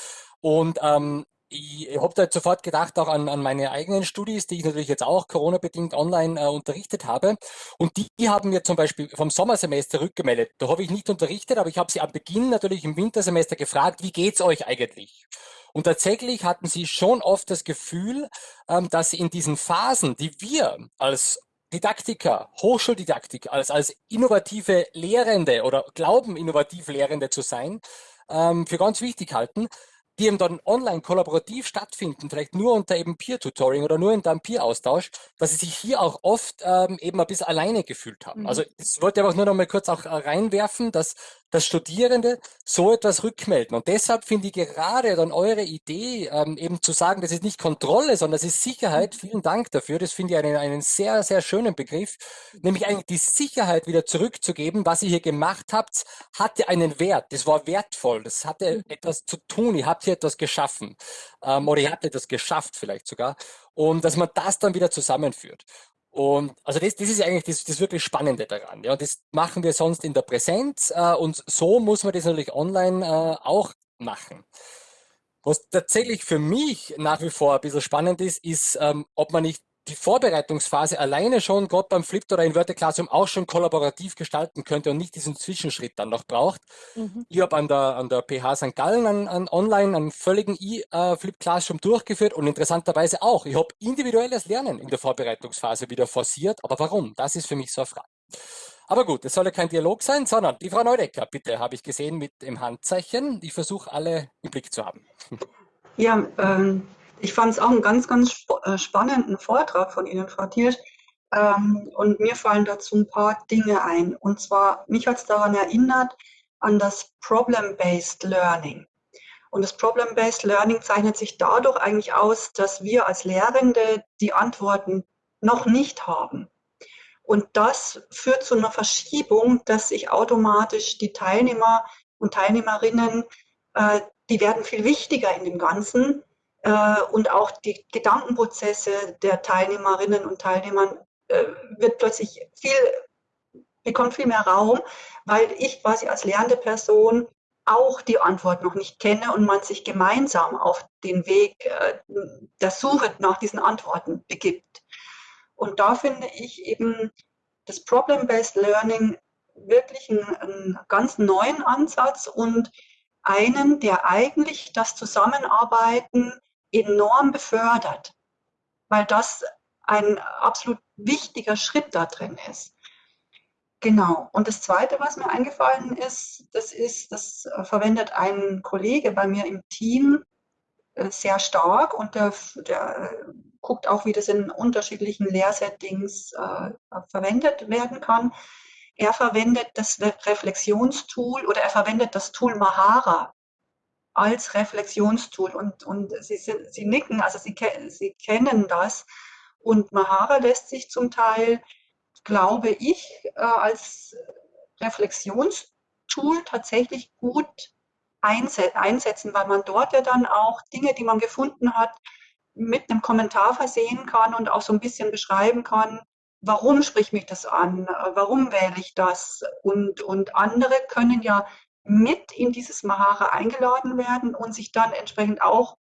Und ähm, ich habe da sofort gedacht auch an, an meine eigenen Studis, die ich natürlich jetzt auch Corona-bedingt online äh, unterrichtet habe. Und die, die, haben mir zum Beispiel vom Sommersemester rückgemeldet. Da habe ich nicht unterrichtet, aber ich habe sie am Beginn natürlich im Wintersemester gefragt, wie geht's euch eigentlich? Und tatsächlich hatten sie schon oft das Gefühl, ähm, dass sie in diesen Phasen, die wir als Didaktiker, Hochschuldidaktik, als, als innovative Lehrende oder glauben, innovativ Lehrende zu sein, ähm, für ganz wichtig halten, die eben dann online kollaborativ stattfinden, vielleicht nur unter eben Peer-Tutoring oder nur unter einem Peer-Austausch, dass sie sich hier auch oft ähm, eben ein bisschen alleine gefühlt haben. Mhm. Also das wollte ich aber nur noch mal kurz auch äh, reinwerfen, dass dass Studierende so etwas rückmelden. Und deshalb finde ich gerade dann eure Idee, ähm, eben zu sagen, das ist nicht Kontrolle, sondern das ist Sicherheit. Vielen Dank dafür. Das finde ich einen, einen sehr, sehr schönen Begriff. Nämlich eigentlich die Sicherheit wieder zurückzugeben. Was ihr hier gemacht habt, hatte einen Wert. Das war wertvoll. Das hatte etwas zu tun. Ihr habt hier etwas geschaffen. Ähm, oder ihr habt etwas geschafft vielleicht sogar. Und dass man das dann wieder zusammenführt. Und also das, das ist eigentlich das, das wirklich Spannende daran. Ja, das machen wir sonst in der Präsenz äh, und so muss man das natürlich online äh, auch machen. Was tatsächlich für mich nach wie vor ein bisschen spannend ist, ist, ähm, ob man nicht die Vorbereitungsphase alleine schon gerade beim Flipped oder Inverted Classroom auch schon kollaborativ gestalten könnte und nicht diesen Zwischenschritt dann noch braucht. Mhm. Ich habe an der, an der PH St. Gallen an, an online einen völligen E-Flip Classroom durchgeführt und interessanterweise auch. Ich habe individuelles Lernen in der Vorbereitungsphase wieder forciert. Aber warum? Das ist für mich so eine Frage. Aber gut, es soll ja kein Dialog sein, sondern die Frau Neudecker, bitte, habe ich gesehen mit dem Handzeichen. Ich versuche alle im Blick zu haben. Ja, ähm, ich fand es auch einen ganz, ganz äh, spannenden Vortrag von Ihnen, Frau Thiersch. Ähm, und mir fallen dazu ein paar Dinge ein. Und zwar, mich hat es daran erinnert, an das Problem-Based Learning. Und das Problem-Based Learning zeichnet sich dadurch eigentlich aus, dass wir als Lehrende die Antworten noch nicht haben. Und das führt zu einer Verschiebung, dass sich automatisch die Teilnehmer und Teilnehmerinnen, äh, die werden viel wichtiger in dem Ganzen, äh, und auch die Gedankenprozesse der Teilnehmerinnen und Teilnehmern äh, wird plötzlich viel, bekommt viel mehr Raum, weil ich quasi als lernende Person auch die Antwort noch nicht kenne und man sich gemeinsam auf den Weg äh, der Suche nach diesen Antworten begibt. Und da finde ich eben das Problem-Based Learning wirklich einen, einen ganz neuen Ansatz und einen, der eigentlich das Zusammenarbeiten enorm befördert, weil das ein absolut wichtiger Schritt da drin ist. Genau. Und das Zweite, was mir eingefallen ist, das ist, das äh, verwendet ein Kollege bei mir im Team äh, sehr stark und der, der äh, guckt auch, wie das in unterschiedlichen Lehrsettings äh, verwendet werden kann. Er verwendet das Reflexionstool oder er verwendet das Tool Mahara als Reflexionstool. Und, und sie, sie nicken, also sie, sie kennen das. Und Mahara lässt sich zum Teil, glaube ich, äh, als Reflexionstool tatsächlich gut einsetzen, weil man dort ja dann auch Dinge, die man gefunden hat, mit einem Kommentar versehen kann und auch so ein bisschen beschreiben kann, warum spricht mich das an, warum wähle ich das und, und andere können ja mit in dieses Mahara eingeladen werden und sich dann entsprechend auch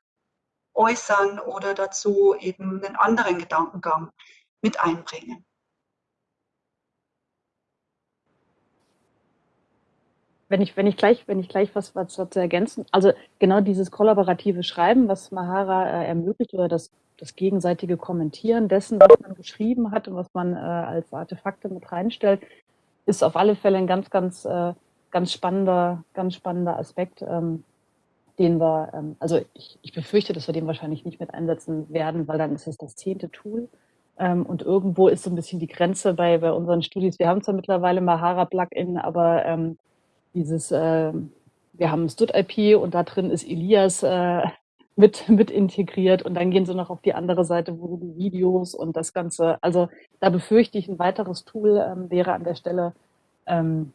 äußern oder dazu eben einen anderen Gedankengang mit einbringen. Wenn ich, wenn ich gleich, wenn ich gleich was, was zu ergänzen, also genau dieses kollaborative Schreiben, was Mahara äh, ermöglicht oder das, das gegenseitige Kommentieren dessen, was man geschrieben hat und was man äh, als Artefakte mit reinstellt, ist auf alle Fälle ein ganz, ganz äh, ganz spannender, ganz spannender Aspekt, ähm, den wir, ähm, also ich, ich befürchte, dass wir den wahrscheinlich nicht mit einsetzen werden, weil dann ist es das zehnte Tool. Ähm, und irgendwo ist so ein bisschen die Grenze bei, bei unseren Studis. Wir haben zwar mittlerweile Mahara-Plugin, aber ähm, dieses, äh, wir haben Stud-IP und da drin ist Elias äh, mit, mit integriert und dann gehen sie noch auf die andere Seite, wo die Videos und das Ganze, also da befürchte ich, ein weiteres Tool ähm, wäre an der Stelle ähm,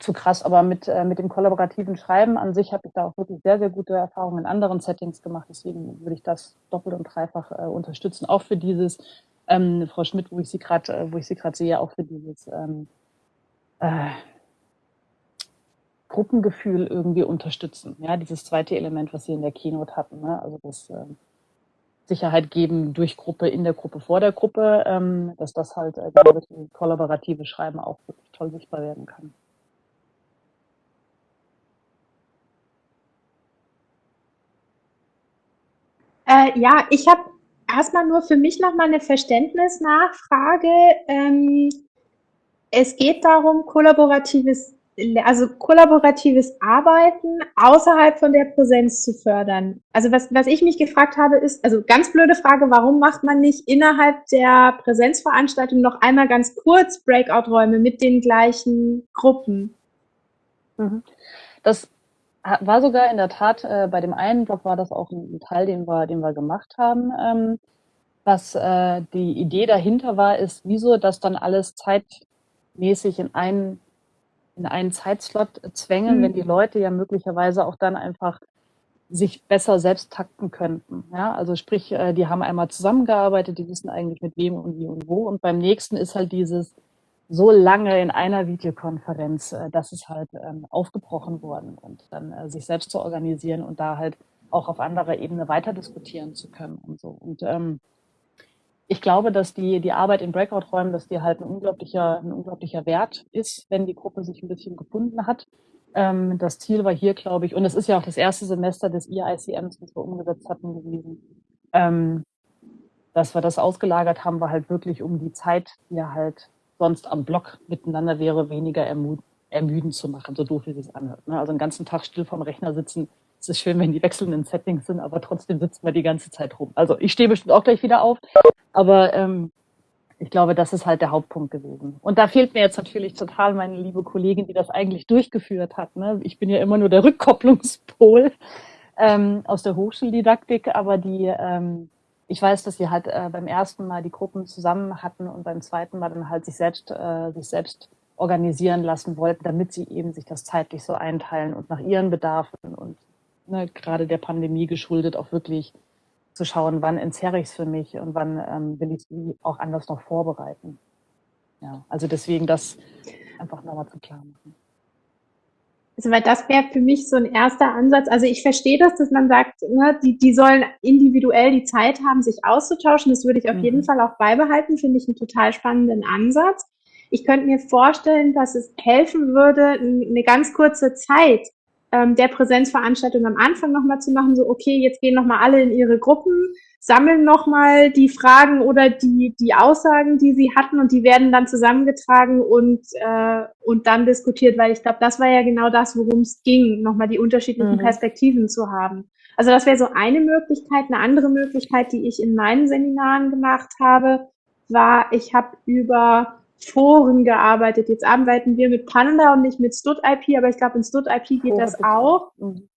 zu krass, aber mit, äh, mit dem kollaborativen Schreiben an sich habe ich da auch wirklich sehr, sehr gute Erfahrungen in anderen Settings gemacht. Deswegen würde ich das doppelt und dreifach äh, unterstützen. Auch für dieses, ähm, Frau Schmidt, wo ich sie gerade, äh, wo ich sie gerade sehe, auch für dieses ähm, äh, Gruppengefühl irgendwie unterstützen. Ja, dieses zweite Element, was Sie in der Keynote hatten. Ne? Also das äh, Sicherheit geben durch Gruppe, in der Gruppe, vor der Gruppe, ähm, dass das halt äh, das kollaborative Schreiben auch wirklich toll sichtbar werden kann. Äh, ja, ich habe erstmal nur für mich nochmal eine Verständnisnachfrage. Ähm, es geht darum, kollaboratives, also kollaboratives Arbeiten außerhalb von der Präsenz zu fördern. Also was, was ich mich gefragt habe, ist, also ganz blöde Frage, warum macht man nicht innerhalb der Präsenzveranstaltung noch einmal ganz kurz Breakout-Räume mit den gleichen Gruppen? Mhm. Das war sogar in der Tat, äh, bei dem einen Blog war das auch ein, Teil, den wir, den wir gemacht haben. Ähm, was äh, die Idee dahinter war, ist, wieso das dann alles zeitmäßig in einen, in einen Zeitslot zwängen, mhm. wenn die Leute ja möglicherweise auch dann einfach sich besser selbst takten könnten. Ja, also sprich, äh, die haben einmal zusammengearbeitet, die wissen eigentlich mit wem und wie und wo. Und beim nächsten ist halt dieses so lange in einer Videokonferenz, äh, das ist halt ähm, aufgebrochen worden und dann äh, sich selbst zu organisieren und da halt auch auf anderer Ebene weiter diskutieren zu können und so. Und ähm, ich glaube, dass die, die Arbeit in Breakout-Räumen, dass die halt ein unglaublicher, ein unglaublicher Wert ist, wenn die Gruppe sich ein bisschen gefunden hat. Ähm, das Ziel war hier, glaube ich, und es ist ja auch das erste Semester des EICMs, das wir umgesetzt hatten, gewesen, ähm, dass wir das ausgelagert haben, war halt wirklich um die Zeit, die halt sonst am Block miteinander wäre, weniger ermü ermüdend zu machen, so doof wie es anhört. Ne? Also einen ganzen Tag still vorm Rechner sitzen, es ist schön, wenn die wechselnden Settings sind, aber trotzdem sitzen wir die ganze Zeit rum. Also ich stehe bestimmt auch gleich wieder auf, aber ähm, ich glaube, das ist halt der Hauptpunkt gewesen. Und da fehlt mir jetzt natürlich total meine liebe Kollegin, die das eigentlich durchgeführt hat. Ne? Ich bin ja immer nur der Rückkopplungspol ähm, aus der Hochschuldidaktik, aber die, ähm, ich weiß, dass sie halt äh, beim ersten Mal die Gruppen zusammen hatten und beim zweiten Mal dann halt sich selbst, äh, sich selbst organisieren lassen wollten, damit sie eben sich das zeitlich so einteilen und nach ihren Bedarfen und ne, gerade der Pandemie geschuldet auch wirklich zu schauen, wann entzerre ich es für mich und wann ähm, will ich es auch anders noch vorbereiten. Ja, also deswegen das einfach nochmal zu klar machen. Also weil das wäre für mich so ein erster Ansatz. Also ich verstehe das, dass man sagt, ne, die, die sollen individuell die Zeit haben, sich auszutauschen. Das würde ich auf mhm. jeden Fall auch beibehalten, finde ich einen total spannenden Ansatz. Ich könnte mir vorstellen, dass es helfen würde, eine ganz kurze Zeit ähm, der Präsenzveranstaltung am Anfang nochmal zu machen, so okay, jetzt gehen nochmal alle in ihre Gruppen, sammeln nochmal die Fragen oder die, die Aussagen, die sie hatten und die werden dann zusammengetragen und, äh, und dann diskutiert, weil ich glaube, das war ja genau das, worum es ging, nochmal die unterschiedlichen mhm. Perspektiven zu haben. Also das wäre so eine Möglichkeit. Eine andere Möglichkeit, die ich in meinen Seminaren gemacht habe, war, ich habe über Foren gearbeitet. Jetzt arbeiten wir mit Panda und nicht mit StudIP, aber ich glaube, in StudIP geht das auch. Mhm.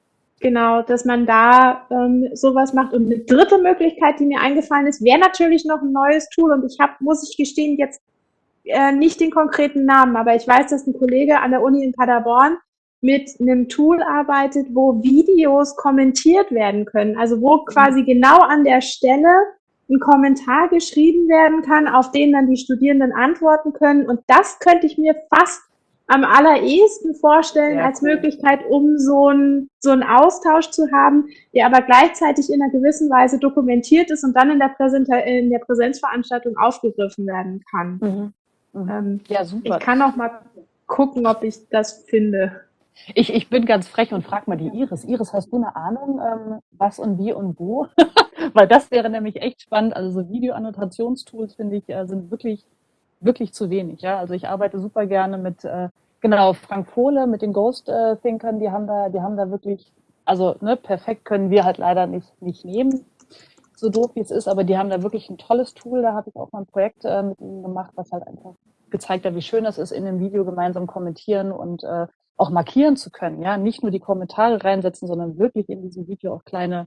Genau, dass man da ähm, sowas macht. Und eine dritte Möglichkeit, die mir eingefallen ist, wäre natürlich noch ein neues Tool. Und ich habe, muss ich gestehen, jetzt äh, nicht den konkreten Namen, aber ich weiß, dass ein Kollege an der Uni in Paderborn mit einem Tool arbeitet, wo Videos kommentiert werden können. Also wo quasi genau an der Stelle ein Kommentar geschrieben werden kann, auf den dann die Studierenden antworten können. Und das könnte ich mir fast am allerersten vorstellen Sehr als cool. Möglichkeit, um so einen so einen Austausch zu haben, der aber gleichzeitig in einer gewissen Weise dokumentiert ist und dann in der, Präsent in der Präsenzveranstaltung aufgegriffen werden kann. Mhm. Mhm. Ähm, ja, super. Ich kann auch mal gucken, ob ich das finde. Ich, ich bin ganz frech und frage mal die Iris. Iris, hast du eine Ahnung, ähm, was und wie und wo? Weil das wäre nämlich echt spannend. Also so Videoannotationstools, finde ich, äh, sind wirklich, wirklich zu wenig. Ja? Also ich arbeite super gerne mit, äh, genau, Frank Pohle, mit den Ghost äh, Thinkern, die haben da, die haben da wirklich, also ne, perfekt können wir halt leider nicht, nicht nehmen, so doof wie es ist, aber die haben da wirklich ein tolles Tool. Da habe ich auch mal ein Projekt äh, mit ihnen gemacht, was halt einfach gezeigt hat, wie schön das ist, in dem Video gemeinsam kommentieren und äh, auch markieren zu können. Ja, nicht nur die Kommentare reinsetzen, sondern wirklich in diesem Video auch kleine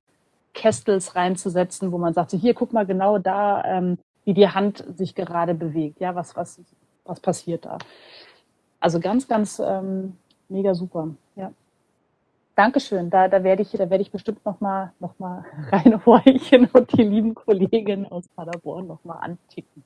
Kästels reinzusetzen, wo man sagt, so hier, guck mal genau da, ähm, wie die Hand sich gerade bewegt. Ja, was, was, was passiert da? Also ganz, ganz ähm, mega super. Ja. Dankeschön. Da, da werde ich, da werde ich bestimmt noch mal, noch mal reinhorchen und die lieben Kolleginnen aus Paderborn noch mal anticken.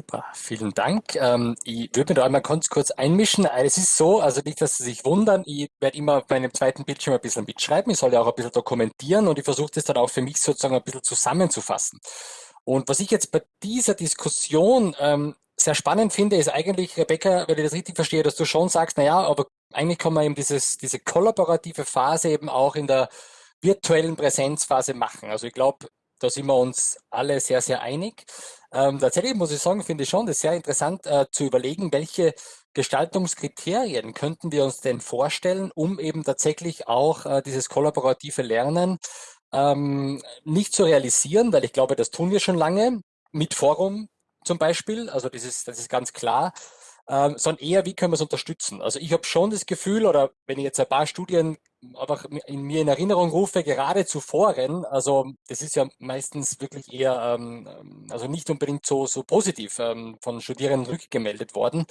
Super, vielen Dank. Ähm, ich würde mir da einmal ganz kurz einmischen. Es ist so, also nicht, dass Sie sich wundern, ich werde immer auf meinem zweiten Bildschirm ein bisschen mitschreiben. Ich soll ja auch ein bisschen dokumentieren und ich versuche das dann auch für mich sozusagen ein bisschen zusammenzufassen. Und was ich jetzt bei dieser Diskussion ähm, sehr spannend finde, ist eigentlich, Rebecca, wenn ich das richtig verstehe, dass du schon sagst, naja, aber eigentlich kann man eben dieses, diese kollaborative Phase eben auch in der virtuellen Präsenzphase machen. Also ich glaube, da sind wir uns alle sehr, sehr einig. Ähm, tatsächlich muss ich sagen, finde ich schon das sehr interessant äh, zu überlegen, welche Gestaltungskriterien könnten wir uns denn vorstellen, um eben tatsächlich auch äh, dieses kollaborative Lernen ähm, nicht zu realisieren, weil ich glaube, das tun wir schon lange mit Forum zum Beispiel. Also das ist, das ist ganz klar. ähm, sondern eher, wie können wir es unterstützen. Also ich habe schon das Gefühl, oder wenn ich jetzt ein paar Studien einfach in mir in Erinnerung rufe, gerade zu also das ist ja meistens wirklich eher, ähm, also nicht unbedingt so, so positiv ähm, von Studierenden rückgemeldet worden.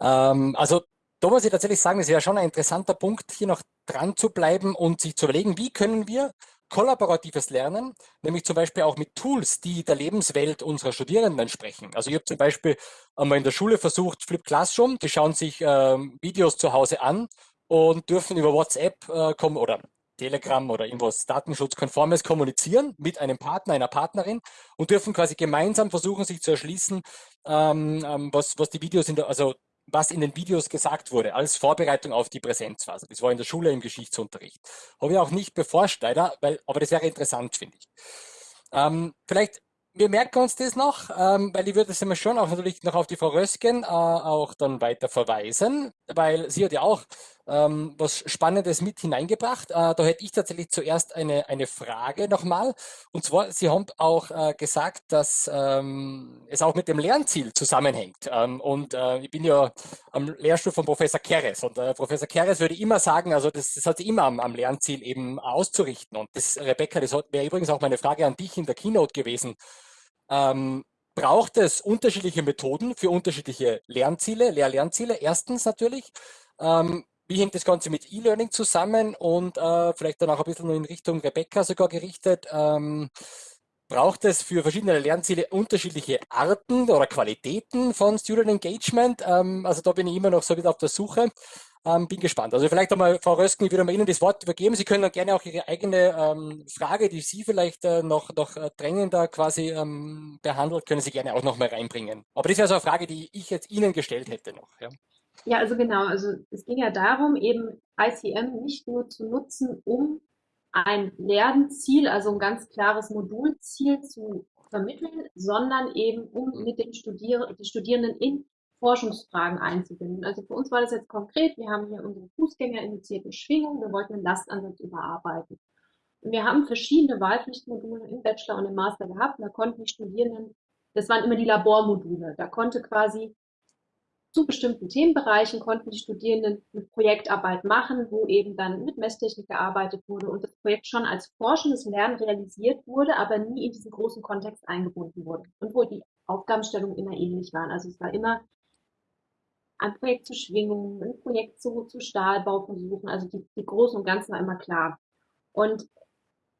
Ähm, also da muss ich tatsächlich sagen, es wäre schon ein interessanter Punkt, hier noch dran zu bleiben und sich zu überlegen, wie können wir kollaboratives Lernen, nämlich zum Beispiel auch mit Tools, die der Lebenswelt unserer Studierenden entsprechen. Also ich habe zum Beispiel einmal in der Schule versucht, Flip Classroom, die schauen sich ähm, Videos zu Hause an und dürfen über WhatsApp äh, kommen oder Telegram oder irgendwas datenschutzkonformes kommunizieren mit einem Partner, einer Partnerin und dürfen quasi gemeinsam versuchen, sich zu erschließen, ähm, ähm, was, was die Videos in der, also was in den Videos gesagt wurde, als Vorbereitung auf die Präsenzphase. Das war in der Schule im Geschichtsunterricht. Habe ich auch nicht beforscht, leider, weil, aber das wäre interessant, finde ich. Ähm, vielleicht wir merken uns das noch, ähm, weil ich würde es immer schon auch natürlich noch auf die Frau Rösken äh, auch dann weiter verweisen, weil sie hat ja auch ähm, was Spannendes mit hineingebracht. Äh, da hätte ich tatsächlich zuerst eine, eine Frage nochmal. Und zwar, Sie haben auch äh, gesagt, dass ähm, es auch mit dem Lernziel zusammenhängt. Ähm, und äh, ich bin ja am Lehrstuhl von Professor Keres. Und äh, Professor Keres würde immer sagen, also das, das hat sich immer am, am Lernziel eben auszurichten. Und das, Rebecca, das wäre übrigens auch meine Frage an dich in der Keynote gewesen. Ähm, braucht es unterschiedliche Methoden für unterschiedliche Lernziele, Lehr-Lernziele? Erstens natürlich. Ähm, wie hängt das Ganze mit E-Learning zusammen und äh, vielleicht dann auch ein bisschen in Richtung Rebecca sogar gerichtet? Ähm, braucht es für verschiedene Lernziele unterschiedliche Arten oder Qualitäten von Student Engagement? Ähm, also da bin ich immer noch so wieder auf der Suche. Ähm, bin gespannt. Also vielleicht einmal, Frau Rösken, ich würde mal Ihnen das Wort übergeben. Sie können dann gerne auch Ihre eigene ähm, Frage, die Sie vielleicht äh, noch, noch äh, drängender quasi ähm, behandelt, können Sie gerne auch noch mal reinbringen. Aber das wäre so eine Frage, die ich jetzt Ihnen gestellt hätte noch. Ja. Ja, also genau. Also es ging ja darum, eben ICM nicht nur zu nutzen, um ein Lernziel, also ein ganz klares Modulziel zu vermitteln, sondern eben um mit den Studier die Studierenden in Forschungsfragen einzubinden. Also für uns war das jetzt konkret, wir haben hier unsere Fußgängerinitiierten Schwingungen, wir wollten den Lastansatz überarbeiten. Und wir haben verschiedene Wahlpflichtmodule im Bachelor und im Master gehabt. Und da konnten die Studierenden, das waren immer die Labormodule, da konnte quasi zu bestimmten Themenbereichen konnten die Studierenden eine Projektarbeit machen, wo eben dann mit Messtechnik gearbeitet wurde und das Projekt schon als forschendes Lernen realisiert wurde, aber nie in diesen großen Kontext eingebunden wurde und wo die Aufgabenstellungen immer ähnlich waren. Also es war immer ein Projekt zu Schwingungen, ein Projekt zu, zu Stahlbauversuchen, also die, die Großen und Ganzen war immer klar. Und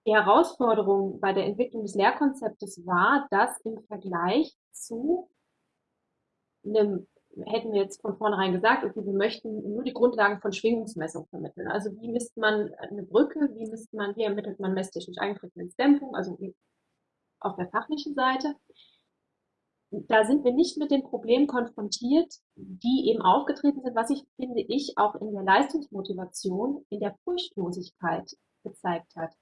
die Herausforderung bei der Entwicklung des Lehrkonzeptes war, dass im Vergleich zu einem hätten wir jetzt von vornherein gesagt, okay, wir möchten nur die Grundlagen von Schwingungsmessung vermitteln. Also wie misst man eine Brücke, wie misst man, wie ermittelt man messtechnisch Eigenfrequenzdämpfung, also auf der fachlichen Seite. Da sind wir nicht mit den Problemen konfrontiert, die eben aufgetreten sind, was ich finde ich auch in der Leistungsmotivation, in der Furchtlosigkeit gezeigt hat.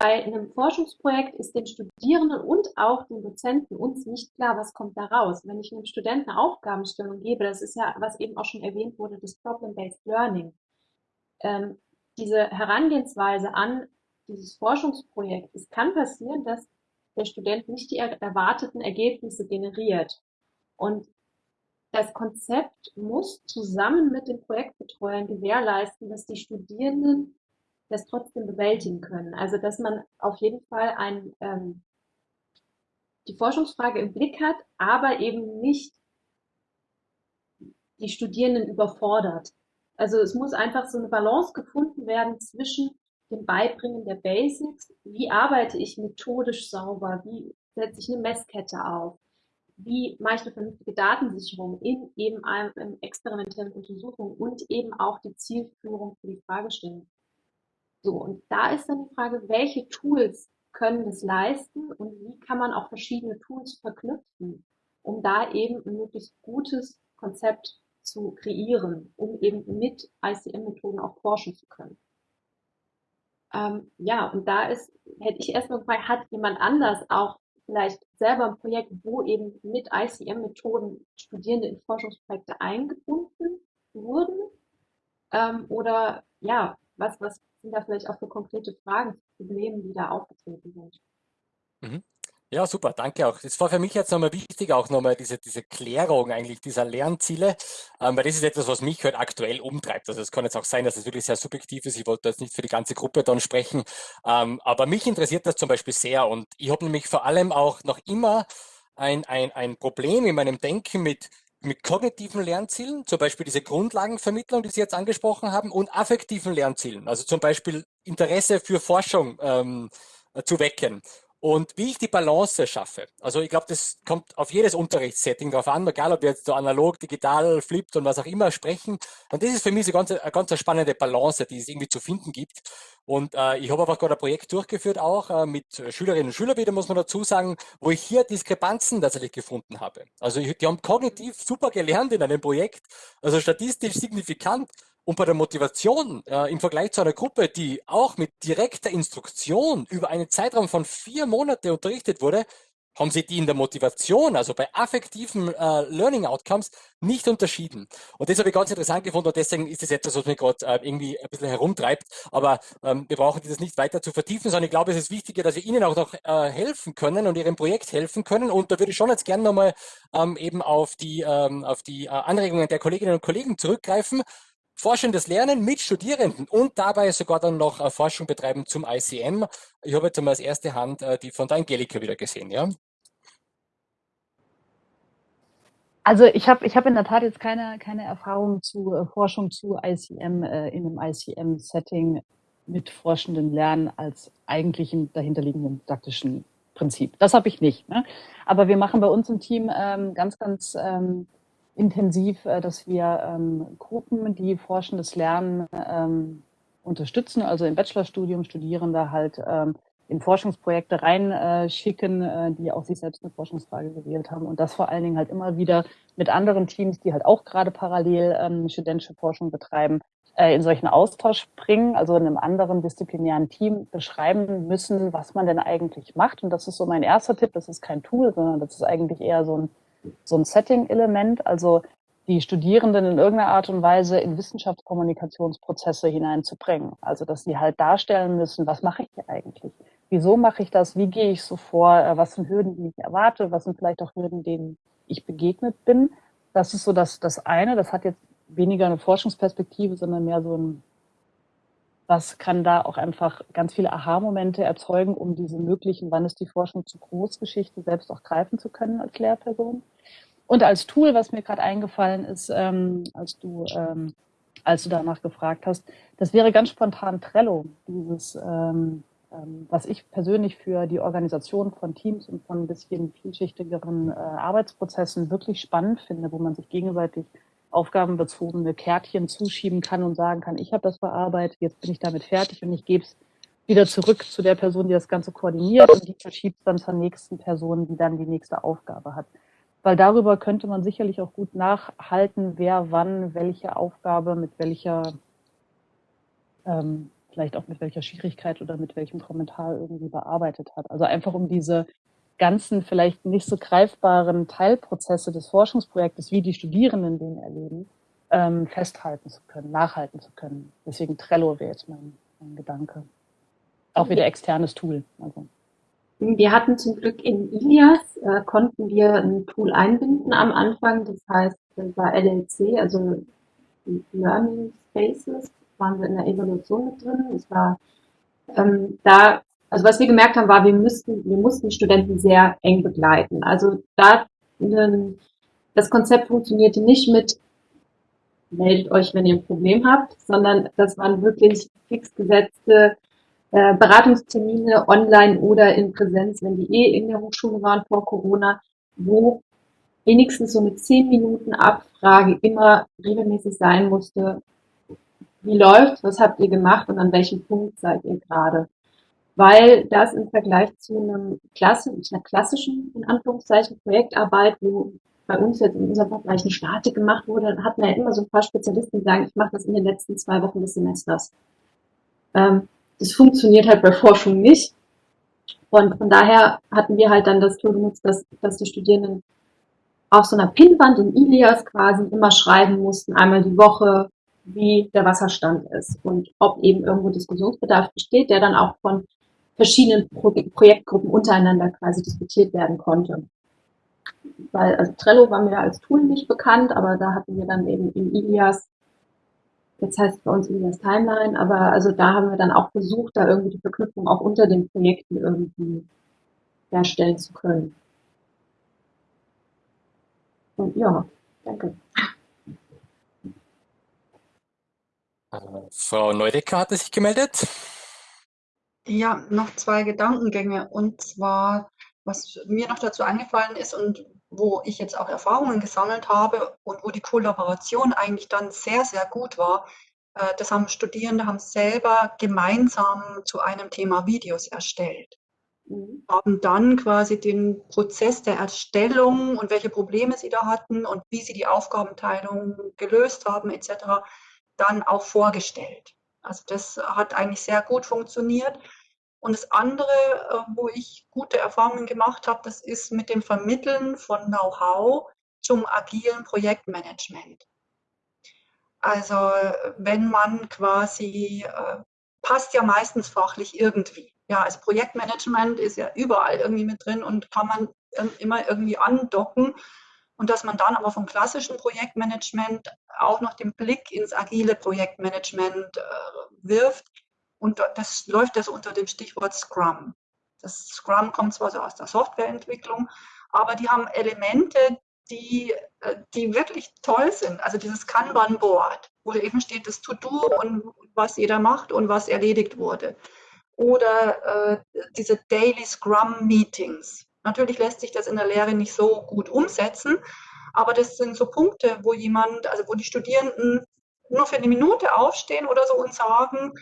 Bei einem Forschungsprojekt ist den Studierenden und auch den Dozenten uns nicht klar, was kommt da raus. Wenn ich einem Studenten eine Aufgabenstellung gebe, das ist ja, was eben auch schon erwähnt wurde, das Problem-Based Learning. Ähm, diese Herangehensweise an dieses Forschungsprojekt, es kann passieren, dass der Student nicht die erwarteten Ergebnisse generiert. Und das Konzept muss zusammen mit den Projektbetreuern gewährleisten, dass die Studierenden das trotzdem bewältigen können. Also dass man auf jeden Fall ein, ähm, die Forschungsfrage im Blick hat, aber eben nicht die Studierenden überfordert. Also es muss einfach so eine Balance gefunden werden zwischen dem Beibringen der Basics, wie arbeite ich methodisch sauber, wie setze ich eine Messkette auf, wie mache ich eine vernünftige Datensicherung in eben einem experimentellen Untersuchung und eben auch die Zielführung für die Fragestellung. So, und da ist dann die Frage, welche Tools können das leisten und wie kann man auch verschiedene Tools verknüpfen, um da eben ein möglichst gutes Konzept zu kreieren, um eben mit ICM-Methoden auch forschen zu können. Ähm, ja, und da ist, hätte ich erstmal gefragt, hat jemand anders auch vielleicht selber ein Projekt, wo eben mit ICM-Methoden Studierende in Forschungsprojekte eingebunden wurden? Ähm, oder ja, was, was sind da vielleicht auch für konkrete Fragen, Probleme, die da aufgetreten sind? Mhm. Ja, super, danke auch. Das war für mich jetzt nochmal wichtig, auch nochmal diese, diese Klärung eigentlich dieser Lernziele, ähm, weil das ist etwas, was mich halt aktuell umtreibt. Also es kann jetzt auch sein, dass es wirklich sehr subjektiv ist. Ich wollte jetzt nicht für die ganze Gruppe dann sprechen, ähm, aber mich interessiert das zum Beispiel sehr und ich habe nämlich vor allem auch noch immer ein, ein, ein Problem in meinem Denken mit, mit kognitiven Lernzielen, zum Beispiel diese Grundlagenvermittlung, die Sie jetzt angesprochen haben, und affektiven Lernzielen, also zum Beispiel Interesse für Forschung ähm, zu wecken und wie ich die Balance schaffe. Also ich glaube, das kommt auf jedes Unterrichtssetting drauf an, egal ob wir jetzt so analog, digital, flipped und was auch immer sprechen. Und das ist für mich so ganz, eine ganz spannende Balance, die es irgendwie zu finden gibt. Und äh, ich habe einfach gerade ein Projekt durchgeführt, auch äh, mit Schülerinnen und Schülern wieder, muss man dazu sagen, wo ich hier Diskrepanzen tatsächlich gefunden habe. Also die haben kognitiv super gelernt in einem Projekt, also statistisch signifikant, und bei der Motivation äh, im Vergleich zu einer Gruppe, die auch mit direkter Instruktion über einen Zeitraum von vier Monate unterrichtet wurde, haben sie die in der Motivation, also bei affektiven äh, Learning Outcomes, nicht unterschieden. Und das habe ich ganz interessant gefunden und deswegen ist es etwas, was mich gerade äh, irgendwie ein bisschen herumtreibt. Aber ähm, wir brauchen dieses nicht weiter zu vertiefen, sondern ich glaube, es ist wichtiger, dass wir Ihnen auch noch äh, helfen können und Ihrem Projekt helfen können. Und da würde ich schon jetzt gerne nochmal ähm, eben auf die, ähm, auf die äh, Anregungen der Kolleginnen und Kollegen zurückgreifen forschendes Lernen mit Studierenden und dabei sogar dann noch äh, Forschung betreiben zum ICM. Ich habe jetzt einmal als erste Hand äh, die von der Angelika wieder gesehen, ja? Also ich habe ich hab in der Tat jetzt keine, keine Erfahrung zu äh, Forschung zu ICM äh, in einem ICM-Setting mit forschendem Lernen als eigentlichen dahinterliegenden didaktischen Prinzip. Das habe ich nicht. Ne? Aber wir machen bei uns im Team ähm, ganz, ganz ähm, intensiv, äh, dass wir ähm, Gruppen, die forschendes Lernen ähm, unterstützen, also im Bachelorstudium Studierende halt ähm, in Forschungsprojekte reinschicken, äh, die auch sich selbst eine Forschungsfrage gewählt haben und das vor allen Dingen halt immer wieder mit anderen Teams, die halt auch gerade parallel ähm, studentische Forschung betreiben, äh, in solchen Austausch bringen, also in einem anderen disziplinären Team beschreiben müssen, was man denn eigentlich macht. Und das ist so mein erster Tipp. Das ist kein Tool, sondern das ist eigentlich eher so ein so ein Setting-Element, also die Studierenden in irgendeiner Art und Weise in Wissenschaftskommunikationsprozesse hineinzubringen. Also dass sie halt darstellen müssen, was mache ich hier eigentlich? Wieso mache ich das? Wie gehe ich so vor? Äh, was sind Hürden, die ich erwarte? Was sind vielleicht auch Hürden, denen ich begegnet bin? Das ist so das, das eine. Das hat jetzt weniger eine Forschungsperspektive, sondern mehr so ein was kann da auch einfach ganz viele Aha-Momente erzeugen, um diese möglichen, wann ist die Forschung zu groß, Geschichte selbst auch greifen zu können als Lehrperson. Und als Tool, was mir gerade eingefallen ist, ähm, als du ähm, als du danach gefragt hast, das wäre ganz spontan Trello, dieses ähm, ähm, was ich persönlich für die Organisation von Teams und von ein bisschen vielschichtigeren äh, Arbeitsprozessen wirklich spannend finde, wo man sich gegenseitig aufgabenbezogene Kärtchen zuschieben kann und sagen kann, ich habe das bearbeitet, jetzt bin ich damit fertig und ich gebe es wieder zurück zu der Person, die das Ganze koordiniert und die verschiebt es dann zur nächsten Person, die dann die nächste Aufgabe hat. Weil darüber könnte man sicherlich auch gut nachhalten, wer wann welche Aufgabe mit welcher, ähm, vielleicht auch mit welcher Schwierigkeit oder mit welchem Kommentar irgendwie bearbeitet hat. Also einfach um diese ganzen vielleicht nicht so greifbaren Teilprozesse des Forschungsprojektes, wie die Studierenden den erleben, ähm, festhalten zu können, nachhalten zu können. Deswegen Trello wäre jetzt mein, mein Gedanke. Auch wieder externes Tool. Also. Wir hatten zum Glück in Ilias, äh, konnten wir ein Tool einbinden am Anfang. Das heißt, das war LLC, also Learning Spaces, waren wir in der Evolution mit drin. Es war ähm, da also was wir gemerkt haben, war, wir müssten, wir mussten Studenten sehr eng begleiten. Also da, das Konzept funktionierte nicht mit, meldet euch, wenn ihr ein Problem habt, sondern das waren wirklich fix gesetzte äh, Beratungstermine online oder in Präsenz, wenn die eh in der Hochschule waren vor Corona, wo wenigstens so eine zehn Minuten Abfrage immer regelmäßig sein musste. Wie läuft? Was habt ihr gemacht? Und an welchem Punkt seid ihr gerade? Weil das im Vergleich zu einem Klasse, einer klassischen, in Anführungszeichen, Projektarbeit, wo bei uns jetzt in unserem Bereich eine Statik gemacht wurde, dann hatten wir ja immer so ein paar Spezialisten, die sagen, ich mache das in den letzten zwei Wochen des Semesters. Ähm, das funktioniert halt bei Forschung nicht. Und von daher hatten wir halt dann das Tool genutzt, dass, dass die Studierenden auf so einer Pinnwand in Ilias quasi immer schreiben mussten, einmal die Woche, wie der Wasserstand ist und ob eben irgendwo Diskussionsbedarf besteht, der dann auch von verschiedenen Pro Projektgruppen untereinander quasi diskutiert werden konnte. Weil, also Trello war mir als Tool nicht bekannt, aber da hatten wir dann eben in Ilias, jetzt heißt es bei uns Ilias Timeline, aber also da haben wir dann auch versucht, da irgendwie die Verknüpfung auch unter den Projekten irgendwie herstellen zu können. Und ja, danke. Äh, Frau Neudecker hatte sich gemeldet. Ja, noch zwei Gedankengänge. Und zwar, was mir noch dazu eingefallen ist und wo ich jetzt auch Erfahrungen gesammelt habe und wo die Kollaboration eigentlich dann sehr, sehr gut war, äh, das haben Studierende haben selber gemeinsam zu einem Thema Videos erstellt. Mhm. Haben dann quasi den Prozess der Erstellung und welche Probleme sie da hatten und wie sie die Aufgabenteilung gelöst haben etc. dann auch vorgestellt. Also das hat eigentlich sehr gut funktioniert. Und das andere, äh, wo ich gute Erfahrungen gemacht habe, das ist mit dem Vermitteln von Know-how zum agilen Projektmanagement. Also wenn man quasi, äh, passt ja meistens fachlich irgendwie. Ja, als Projektmanagement ist ja überall irgendwie mit drin und kann man immer irgendwie andocken. Und dass man dann aber vom klassischen Projektmanagement auch noch den Blick ins agile Projektmanagement äh, wirft, und das läuft das unter dem Stichwort Scrum. Das Scrum kommt zwar so aus der Softwareentwicklung, aber die haben Elemente, die, äh, die wirklich toll sind. Also dieses Kanban-Board, wo eben steht das To-Do und was jeder macht und was erledigt wurde. Oder äh, diese Daily Scrum-Meetings. Natürlich lässt sich das in der Lehre nicht so gut umsetzen, aber das sind so Punkte, wo jemand, also wo die Studierenden nur für eine Minute aufstehen oder so und sagen,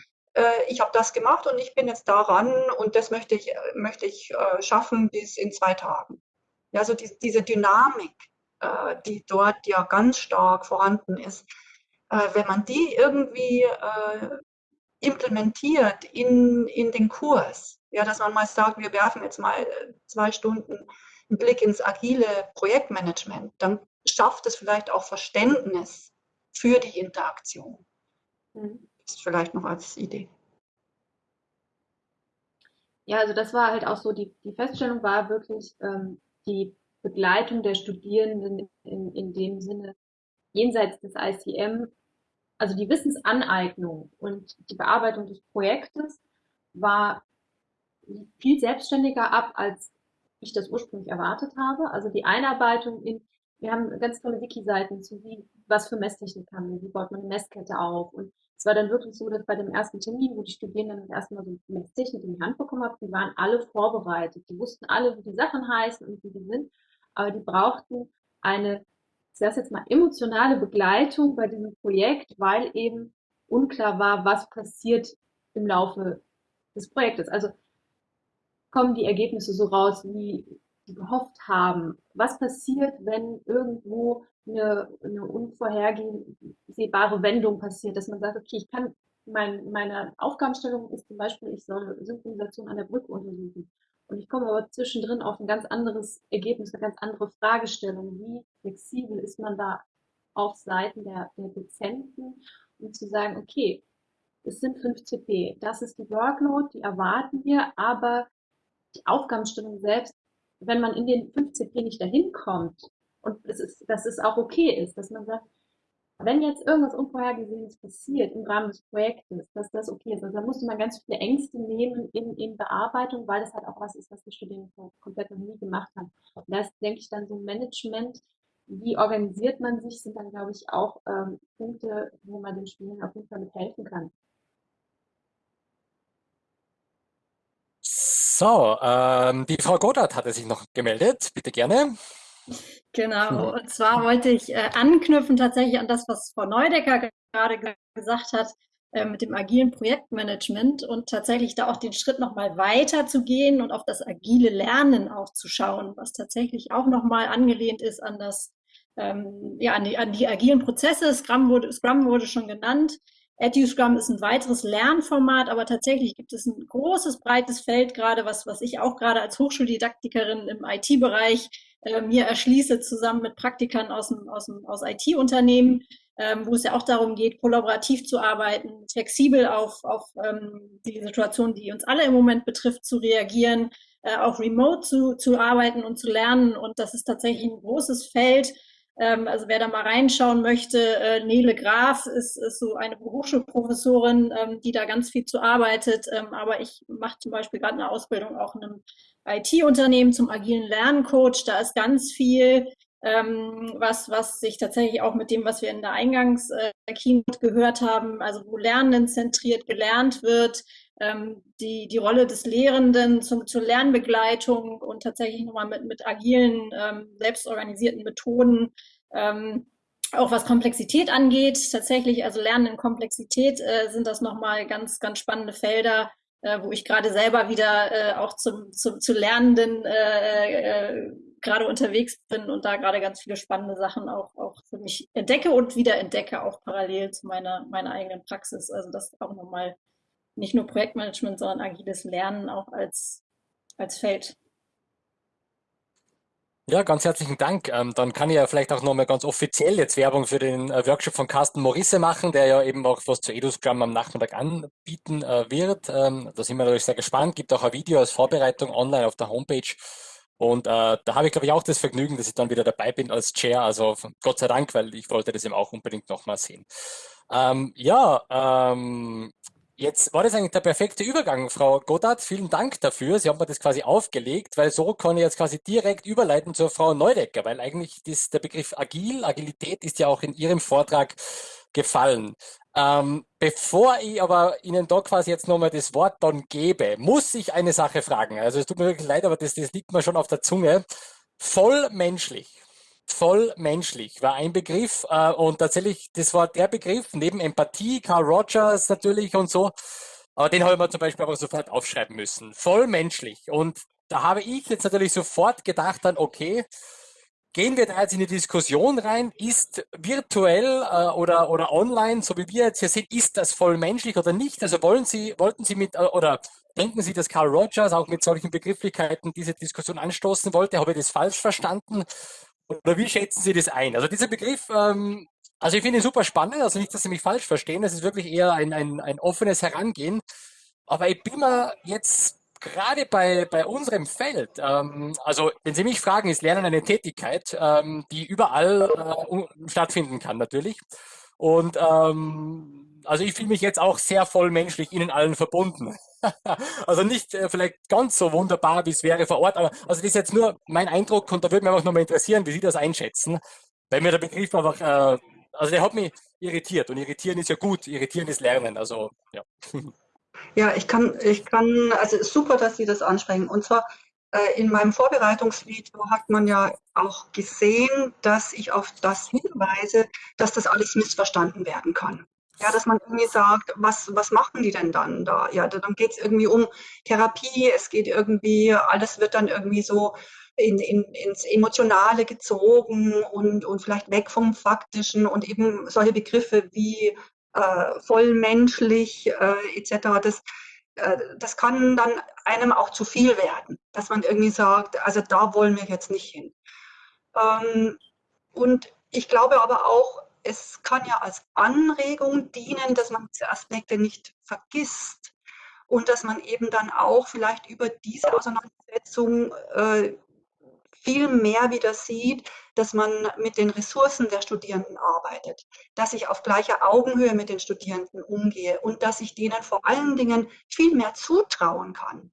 ich habe das gemacht und ich bin jetzt daran und das möchte ich, möchte ich äh, schaffen bis in zwei Tagen. Also die, diese Dynamik, äh, die dort ja ganz stark vorhanden ist, wenn man die irgendwie implementiert in, in den Kurs, ja, dass man mal sagt, wir werfen jetzt mal zwei Stunden einen Blick ins agile Projektmanagement, dann schafft es vielleicht auch Verständnis für die Interaktion. Mhm vielleicht noch als Idee. Ja, also das war halt auch so, die, die Feststellung war wirklich ähm, die Begleitung der Studierenden in, in dem Sinne jenseits des ICM, also die Wissensaneignung und die Bearbeitung des Projektes war viel selbstständiger ab, als ich das ursprünglich erwartet habe. Also die Einarbeitung in, wir haben ganz tolle Wiki-Seiten zu wie, was für Messtechnik haben wir, wie baut man eine Messkette auf und es war dann wirklich so, dass bei dem ersten Termin, wo die Studierenden das erste Mal so eine Technik in die Hand bekommen haben, die waren alle vorbereitet. Die wussten alle, wie die Sachen heißen und wie die sind, aber die brauchten eine, ich sage jetzt mal, emotionale Begleitung bei diesem Projekt, weil eben unklar war, was passiert im Laufe des Projektes. Also kommen die Ergebnisse so raus, wie gehofft haben? Was passiert, wenn irgendwo eine, eine unvorhersehbare Wendung passiert, dass man sagt, okay, ich kann, mein, meine Aufgabenstellung ist zum Beispiel, ich soll Synchronisation an der Brücke untersuchen. Und ich komme aber zwischendrin auf ein ganz anderes Ergebnis, eine ganz andere Fragestellung. Wie flexibel ist man da auf Seiten der, der Dozenten, um zu sagen, okay, es sind 5 CP, das ist die Workload, die erwarten wir, aber die Aufgabenstellung selbst, wenn man in den 5 CP nicht dahin kommt, und es ist, dass es auch okay ist, dass man sagt, wenn jetzt irgendwas Unvorhergesehenes passiert im Rahmen des Projektes, dass das okay ist. Also da musste man ganz viele Ängste nehmen in, in Bearbeitung, weil das halt auch was ist, was die Studierenden komplett noch nie gemacht haben. Und da ist, denke ich, dann so Management, wie organisiert man sich, sind dann, glaube ich, auch ähm, Punkte, wo man den Studierenden auf jeden Fall mit helfen kann. So, ähm, die Frau Godert hatte sich noch gemeldet. Bitte gerne. Genau, und zwar wollte ich äh, anknüpfen tatsächlich an das, was Frau Neudecker gerade gesagt hat äh, mit dem agilen Projektmanagement und tatsächlich da auch den Schritt nochmal weiter zu gehen und auf das agile Lernen auch zu schauen, was tatsächlich auch nochmal angelehnt ist an das, ähm, ja, an die, an die agilen Prozesse. Scrum wurde, Scrum wurde schon genannt. EduScrum ist ein weiteres Lernformat, aber tatsächlich gibt es ein großes, breites Feld gerade, was, was ich auch gerade als Hochschuldidaktikerin im IT-Bereich äh, mir erschließe, zusammen mit Praktikern aus, dem, aus, dem, aus IT-Unternehmen, ähm, wo es ja auch darum geht, kollaborativ zu arbeiten, flexibel auf, auf ähm, die Situation, die uns alle im Moment betrifft, zu reagieren, äh, auch remote zu, zu arbeiten und zu lernen. Und das ist tatsächlich ein großes Feld. Ähm, also wer da mal reinschauen möchte, äh, Nele Graf ist, ist so eine Hochschulprofessorin, ähm, die da ganz viel zu arbeitet. Ähm, aber ich mache zum Beispiel gerade eine Ausbildung auch in einem IT-Unternehmen zum agilen Lerncoach. Da ist ganz viel ähm, was, was sich tatsächlich auch mit dem, was wir in der Eingangs-Keynote äh, gehört haben, also wo Lernen zentriert gelernt wird, ähm, die, die Rolle des Lehrenden zum, zur Lernbegleitung und tatsächlich nochmal mit, mit agilen, ähm, selbstorganisierten Methoden, ähm, auch was Komplexität angeht, tatsächlich, also Lernen in Komplexität äh, sind das nochmal ganz, ganz spannende Felder, äh, wo ich gerade selber wieder äh, auch zum, zum, zu Lernenden äh, äh, gerade unterwegs bin und da gerade ganz viele spannende Sachen auch, auch für mich entdecke und wieder entdecke, auch parallel zu meiner, meiner eigenen Praxis. Also das auch nochmal nicht nur Projektmanagement, sondern agiles Lernen auch als, als Feld. Ja, ganz herzlichen Dank. Ähm, dann kann ich ja vielleicht auch nochmal ganz offiziell jetzt Werbung für den äh, Workshop von Carsten Morisse machen, der ja eben auch was zu EduScrum am Nachmittag anbieten äh, wird. Ähm, da sind wir natürlich sehr gespannt. Gibt auch ein Video als Vorbereitung online auf der Homepage. Und äh, da habe ich, glaube ich, auch das Vergnügen, dass ich dann wieder dabei bin als Chair. Also Gott sei Dank, weil ich wollte das eben auch unbedingt nochmal sehen. Ähm, ja, ähm, Jetzt war das eigentlich der perfekte Übergang, Frau Goddard. Vielen Dank dafür. Sie haben mir das quasi aufgelegt, weil so kann ich jetzt quasi direkt überleiten zur Frau Neudecker, weil eigentlich das, der Begriff Agil, Agilität ist ja auch in Ihrem Vortrag gefallen. Ähm, bevor ich aber Ihnen da quasi jetzt nochmal das Wort dann gebe, muss ich eine Sache fragen. Also es tut mir wirklich leid, aber das, das liegt mir schon auf der Zunge. Voll menschlich voll menschlich war ein Begriff äh, und tatsächlich, das war der Begriff neben Empathie, Carl Rogers natürlich und so, aber den habe ich mir zum Beispiel aber sofort aufschreiben müssen. Voll menschlich und da habe ich jetzt natürlich sofort gedacht dann, okay, gehen wir da jetzt in die Diskussion rein, ist virtuell äh, oder, oder online, so wie wir jetzt hier sind, ist das voll menschlich oder nicht? Also wollen Sie, wollten Sie mit, äh, oder denken Sie, dass Carl Rogers auch mit solchen Begrifflichkeiten diese Diskussion anstoßen wollte? Habe ich das falsch verstanden? Oder wie schätzen Sie das ein? Also dieser Begriff, ähm, also ich finde ihn super spannend, also nicht, dass Sie mich falsch verstehen, das ist wirklich eher ein, ein, ein offenes Herangehen. Aber ich bin mir jetzt gerade bei, bei unserem Feld, ähm, also wenn Sie mich fragen, ist Lernen eine Tätigkeit, ähm, die überall äh, stattfinden kann natürlich. Und ähm, also ich fühle mich jetzt auch sehr voll menschlich Ihnen allen verbunden. also nicht äh, vielleicht ganz so wunderbar, wie es wäre vor Ort, aber also das ist jetzt nur mein Eindruck und da würde mich einfach nochmal interessieren, wie Sie das einschätzen, weil mir der Begriff einfach, äh, also der hat mich irritiert und irritieren ist ja gut, irritieren ist Lernen, also ja. Ja, ich kann, ich kann, also super, dass Sie das ansprechen. Und zwar äh, in meinem Vorbereitungsvideo hat man ja auch gesehen, dass ich auf das hinweise, dass das alles missverstanden werden kann. Ja, dass man irgendwie sagt, was, was machen die denn dann da? Ja, dann geht es irgendwie um Therapie, es geht irgendwie, alles wird dann irgendwie so in, in, ins Emotionale gezogen und, und vielleicht weg vom Faktischen und eben solche Begriffe wie äh, vollmenschlich äh, etc., das, äh, das kann dann einem auch zu viel werden, dass man irgendwie sagt, also da wollen wir jetzt nicht hin. Ähm, und ich glaube aber auch, es kann ja als Anregung dienen, dass man diese Aspekte nicht vergisst und dass man eben dann auch vielleicht über diese Auseinandersetzung äh, viel mehr wieder sieht, dass man mit den Ressourcen der Studierenden arbeitet, dass ich auf gleicher Augenhöhe mit den Studierenden umgehe und dass ich denen vor allen Dingen viel mehr zutrauen kann.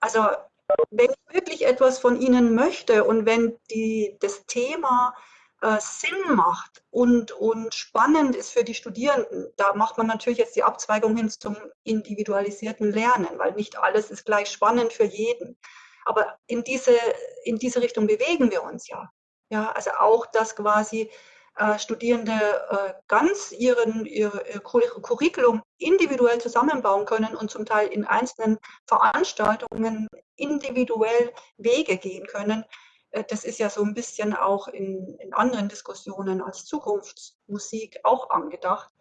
Also wenn ich wirklich etwas von ihnen möchte und wenn die, das Thema äh, Sinn macht und, und spannend ist für die Studierenden, da macht man natürlich jetzt die Abzweigung hin zum individualisierten Lernen, weil nicht alles ist gleich spannend für jeden. Aber in diese, in diese Richtung bewegen wir uns ja. Ja, also auch, dass quasi äh, Studierende äh, ganz ihren, ihr, ihr Curriculum individuell zusammenbauen können und zum Teil in einzelnen Veranstaltungen individuell Wege gehen können. Äh, das ist ja so ein bisschen auch in, in anderen Diskussionen als Zukunftsmusik auch angedacht.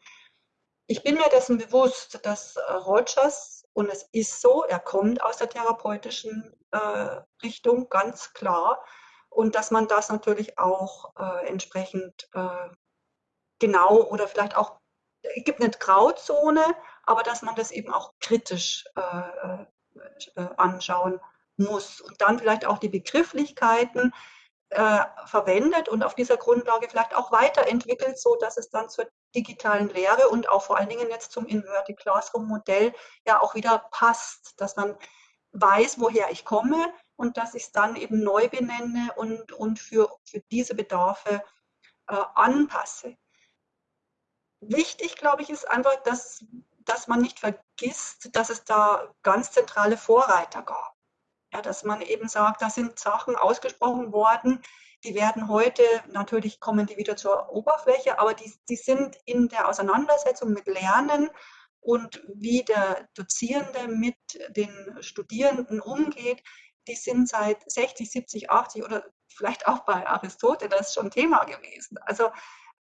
Ich bin mir dessen bewusst, dass äh, Rogers, und es ist so, er kommt aus der therapeutischen äh, Richtung, ganz klar, und dass man das natürlich auch äh, entsprechend äh, genau oder vielleicht auch, es gibt eine Grauzone, aber dass man das eben auch kritisch äh, anschauen muss und dann vielleicht auch die Begrifflichkeiten äh, verwendet und auf dieser Grundlage vielleicht auch weiterentwickelt, so dass es dann zur digitalen Lehre und auch vor allen Dingen jetzt zum Inverted Classroom Modell ja auch wieder passt, dass man weiß, woher ich komme und dass ich es dann eben neu benenne und, und für, für diese Bedarfe äh, anpasse. Wichtig, glaube ich, ist einfach, dass, dass man nicht vergisst, dass es da ganz zentrale Vorreiter gab. Ja, dass man eben sagt, da sind Sachen ausgesprochen worden, die werden heute, natürlich kommen die wieder zur Oberfläche, aber die, die sind in der Auseinandersetzung mit Lernen und wie der Dozierende mit den Studierenden umgeht, die sind seit 60, 70, 80 oder vielleicht auch bei Aristoteles schon Thema gewesen. Also,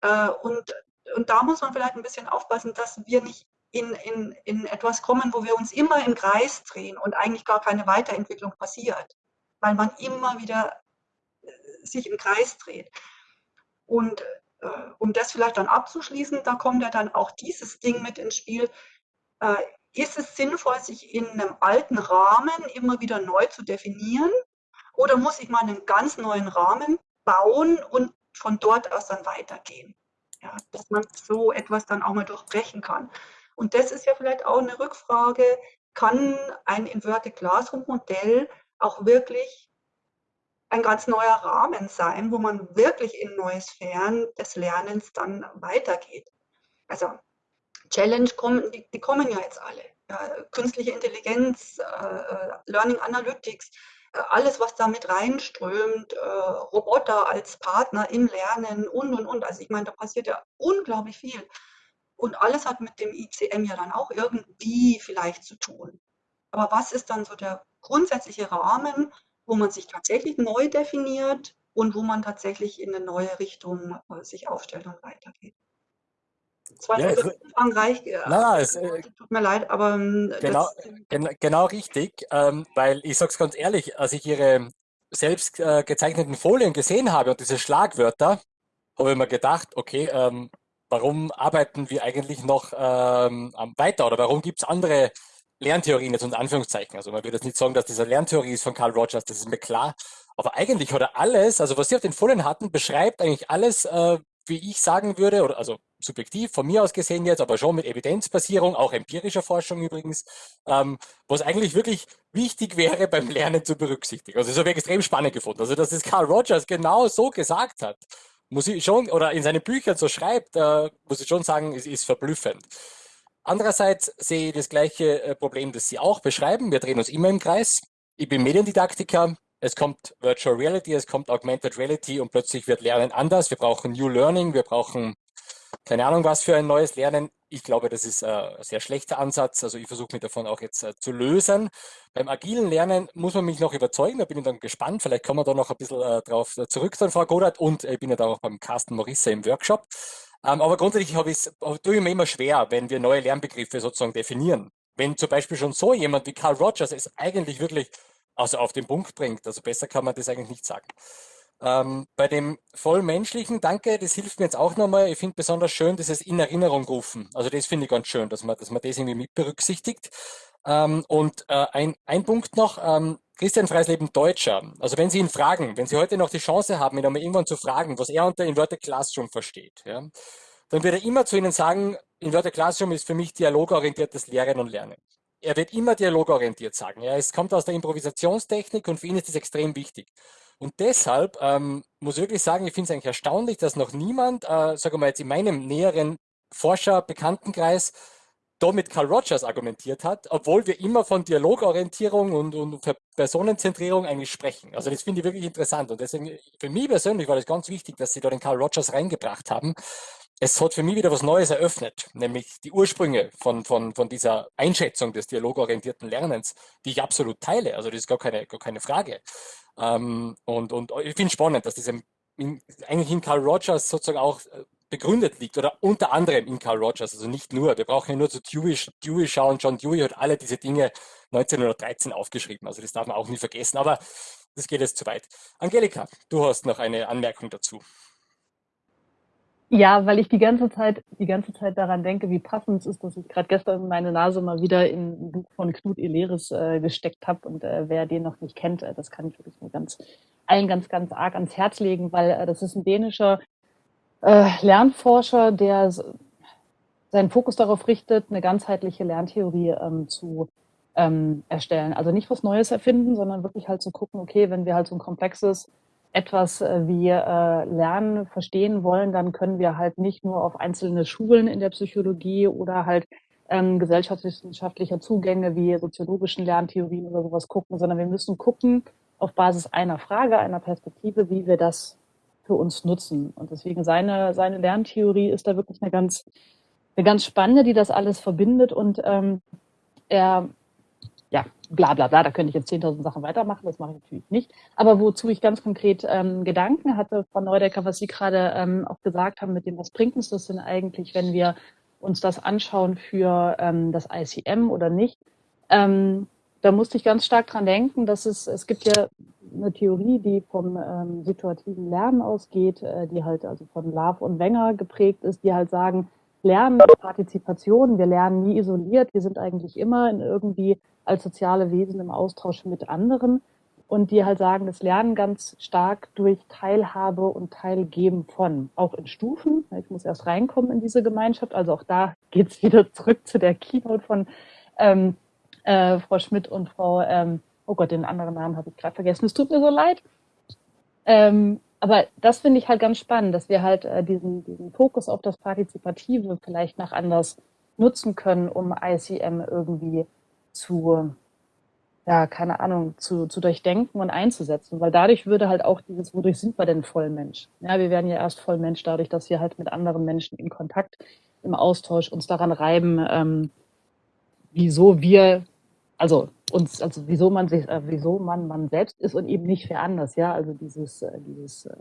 äh, und, und da muss man vielleicht ein bisschen aufpassen, dass wir nicht in, in, in etwas kommen, wo wir uns immer im Kreis drehen und eigentlich gar keine Weiterentwicklung passiert, weil man immer wieder äh, sich im Kreis dreht. Und äh, um das vielleicht dann abzuschließen, da kommt ja dann auch dieses Ding mit ins Spiel. Äh, ist es sinnvoll, sich in einem alten Rahmen immer wieder neu zu definieren? Oder muss ich mal einen ganz neuen Rahmen bauen und von dort aus dann weitergehen? Ja, dass man so etwas dann auch mal durchbrechen kann. Und das ist ja vielleicht auch eine Rückfrage, kann ein Inverted Classroom Modell auch wirklich ein ganz neuer Rahmen sein, wo man wirklich in neue Sphären des Lernens dann weitergeht. Also Challenge kommen, die, die kommen ja jetzt alle. Ja, künstliche Intelligenz, äh, äh Learning Analytics, äh, alles, was da mit reinströmt, äh, Roboter als Partner im Lernen und, und, und. Also ich meine, da passiert ja unglaublich viel. Und alles hat mit dem ICM ja dann auch irgendwie vielleicht zu tun. Aber was ist dann so der grundsätzliche Rahmen, wo man sich tatsächlich neu definiert und wo man tatsächlich in eine neue Richtung äh, sich aufstellt und weitergeht? Zwei ja, es, umfangreich. Nein, nein, es, äh, tut mir leid, aber ähm, genau, gen, genau richtig, ähm, weil ich sage es ganz ehrlich, als ich Ihre selbst äh, gezeichneten Folien gesehen habe und diese Schlagwörter, habe ich mir gedacht, okay, ähm, warum arbeiten wir eigentlich noch ähm, weiter oder warum gibt es andere Lerntheorien jetzt unter Anführungszeichen? Also man würde jetzt nicht sagen, dass diese Lerntheorie ist von Carl Rogers, das ist mir klar. Aber eigentlich hat er alles, also was Sie auf den Folien hatten, beschreibt eigentlich alles, äh, wie ich sagen würde, oder also subjektiv von mir aus gesehen jetzt, aber schon mit Evidenzbasierung, auch empirischer Forschung übrigens, ähm, was eigentlich wirklich wichtig wäre beim Lernen zu berücksichtigen. Also das habe ich extrem spannend gefunden. Also dass es Carl Rogers genau so gesagt hat, muss ich schon, oder in seinen Büchern so schreibt, äh, muss ich schon sagen, es ist verblüffend. Andererseits sehe ich das gleiche äh, Problem, das Sie auch beschreiben. Wir drehen uns immer im Kreis. Ich bin Mediendidaktiker. Es kommt Virtual Reality, es kommt Augmented Reality und plötzlich wird Lernen anders. Wir brauchen New Learning, wir brauchen keine Ahnung, was für ein neues Lernen. Ich glaube, das ist äh, ein sehr schlechter Ansatz. Also ich versuche mich davon auch jetzt äh, zu lösen. Beim agilen Lernen muss man mich noch überzeugen. Da bin ich dann gespannt. Vielleicht kommen wir da noch ein bisschen äh, drauf zurück, dann Frau Godert. Und ich bin ja da auch beim Carsten Morisse im Workshop. Ähm, aber grundsätzlich habe ich es, tue ich mir immer schwer, wenn wir neue Lernbegriffe sozusagen definieren. Wenn zum Beispiel schon so jemand wie Carl Rogers es eigentlich wirklich also auf den Punkt bringt. Also besser kann man das eigentlich nicht sagen. Ähm, bei dem vollmenschlichen, danke, das hilft mir jetzt auch nochmal. Ich finde besonders schön, dieses in Erinnerung rufen. Also das finde ich ganz schön, dass man, dass man das irgendwie mit berücksichtigt. Ähm, und äh, ein, ein Punkt noch, ähm, Christian Freisleben Deutscher. Also wenn Sie ihn fragen, wenn Sie heute noch die Chance haben, ihn einmal irgendwann zu fragen, was er unter Inverted Classroom versteht, ja, dann wird er immer zu Ihnen sagen, Inverted Classroom ist für mich dialogorientiertes Lehren und Lernen. Er wird immer dialogorientiert sagen. Ja, es kommt aus der Improvisationstechnik und für ihn ist das extrem wichtig. Und deshalb ähm, muss ich wirklich sagen, ich finde es eigentlich erstaunlich, dass noch niemand, äh, sagen wir mal jetzt in meinem näheren Forscher-Bekanntenkreis, da mit Carl Rogers argumentiert hat, obwohl wir immer von Dialogorientierung und, und Personenzentrierung eigentlich sprechen. Also das finde ich wirklich interessant. Und deswegen, für mich persönlich war das ganz wichtig, dass sie da den Carl Rogers reingebracht haben. Es hat für mich wieder was Neues eröffnet, nämlich die Ursprünge von, von, von dieser Einschätzung des dialogorientierten Lernens, die ich absolut teile. Also das ist gar keine, gar keine Frage. Ähm, und, und ich finde es spannend, dass das in, eigentlich in Carl Rogers sozusagen auch äh, begründet liegt oder unter anderem in Carl Rogers, also nicht nur. Wir brauchen ja nur zu Dewey, Dewey schauen. John Dewey hat alle diese Dinge 1913 aufgeschrieben, also das darf man auch nie vergessen, aber das geht jetzt zu weit. Angelika, du hast noch eine Anmerkung dazu. Ja, weil ich die ganze Zeit, die ganze Zeit daran denke, wie passend es ist, dass ich gerade gestern meine Nase mal wieder in ein Buch von Knut Eleris äh, gesteckt habe. Und äh, wer den noch nicht kennt, äh, das kann ich wirklich nur ganz allen ganz, ganz arg ans Herz legen, weil äh, das ist ein dänischer äh, Lernforscher, der seinen Fokus darauf richtet, eine ganzheitliche Lerntheorie ähm, zu ähm, erstellen. Also nicht was Neues erfinden, sondern wirklich halt zu gucken, okay, wenn wir halt so ein komplexes etwas äh, wie äh, Lernen verstehen wollen, dann können wir halt nicht nur auf einzelne Schulen in der Psychologie oder halt ähm, gesellschaftswissenschaftlicher Zugänge wie soziologischen Lerntheorien oder sowas gucken, sondern wir müssen gucken auf Basis einer Frage, einer Perspektive, wie wir das für uns nutzen. Und deswegen seine, seine Lerntheorie ist da wirklich eine ganz, eine ganz spannende, die das alles verbindet und ähm, er ja, bla bla bla, da könnte ich jetzt 10.000 Sachen weitermachen, das mache ich natürlich nicht. Aber wozu ich ganz konkret ähm, Gedanken hatte, Frau Neudecker, was Sie gerade ähm, auch gesagt haben, mit dem, was bringt uns das denn eigentlich, wenn wir uns das anschauen für ähm, das ICM oder nicht. Ähm, da musste ich ganz stark dran denken, dass es, es gibt ja eine Theorie, die vom ähm, situativen Lernen ausgeht, äh, die halt also von Love und Wenger geprägt ist, die halt sagen, Lernen, Partizipation, wir lernen nie isoliert, wir sind eigentlich immer in irgendwie als soziale Wesen im Austausch mit anderen und die halt sagen, das Lernen ganz stark durch Teilhabe und Teilgeben von, auch in Stufen. Ich muss erst reinkommen in diese Gemeinschaft. Also auch da geht's wieder zurück zu der Keynote von ähm, äh, Frau Schmidt und Frau, ähm, oh Gott, den anderen Namen habe ich gerade vergessen. Es tut mir so leid. Ähm, aber das finde ich halt ganz spannend, dass wir halt äh, diesen, diesen Fokus auf das Partizipative vielleicht nach anders nutzen können, um ICM irgendwie zu, ja, keine Ahnung, zu, zu durchdenken und einzusetzen, weil dadurch würde halt auch dieses, wodurch sind wir denn Vollmensch? Ja, wir werden ja erst Vollmensch dadurch, dass wir halt mit anderen Menschen in Kontakt, im Austausch uns daran reiben, ähm, wieso wir, also uns, also wieso man sich, äh, wieso man man selbst ist und eben nicht wer anders, ja, also dieses, äh, dieses, äh,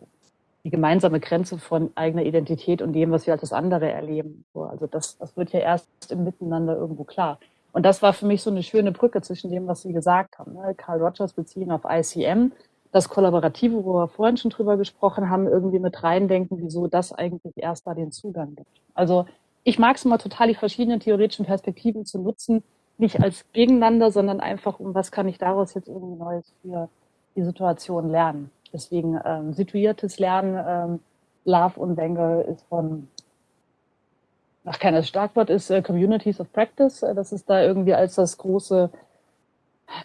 die gemeinsame Grenze von eigener Identität und dem, was wir als das andere erleben. So, also das, das wird ja erst im Miteinander irgendwo klar. Und das war für mich so eine schöne Brücke zwischen dem, was Sie gesagt haben. Ne? Carl Rogers beziehen auf ICM, das Kollaborative, wo wir vorhin schon drüber gesprochen haben, irgendwie mit reindenken, wieso das eigentlich erst da den Zugang gibt. Also ich mag es immer total, die verschiedenen theoretischen Perspektiven zu nutzen, nicht als gegeneinander, sondern einfach, um was kann ich daraus jetzt irgendwie Neues für die Situation lernen. Deswegen ähm, situiertes Lernen, ähm, Love und Wenger ist von ach, kein Schlagwort ist äh, Communities of Practice. Äh, das ist da irgendwie als das große,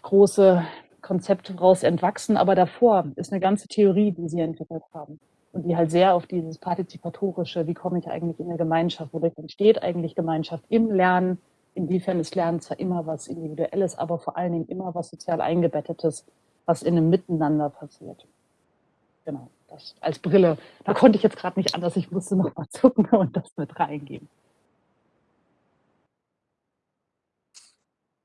große Konzept raus entwachsen. Aber davor ist eine ganze Theorie, die sie entwickelt haben. Und die halt sehr auf dieses partizipatorische, wie komme ich eigentlich in eine Gemeinschaft, wodurch entsteht eigentlich Gemeinschaft im Lernen, inwiefern ist Lernen zwar immer was Individuelles, aber vor allen Dingen immer was sozial eingebettetes, was in einem Miteinander passiert. Genau, das als Brille. Da konnte ich jetzt gerade nicht anders, ich musste noch mal zucken und das mit reingeben.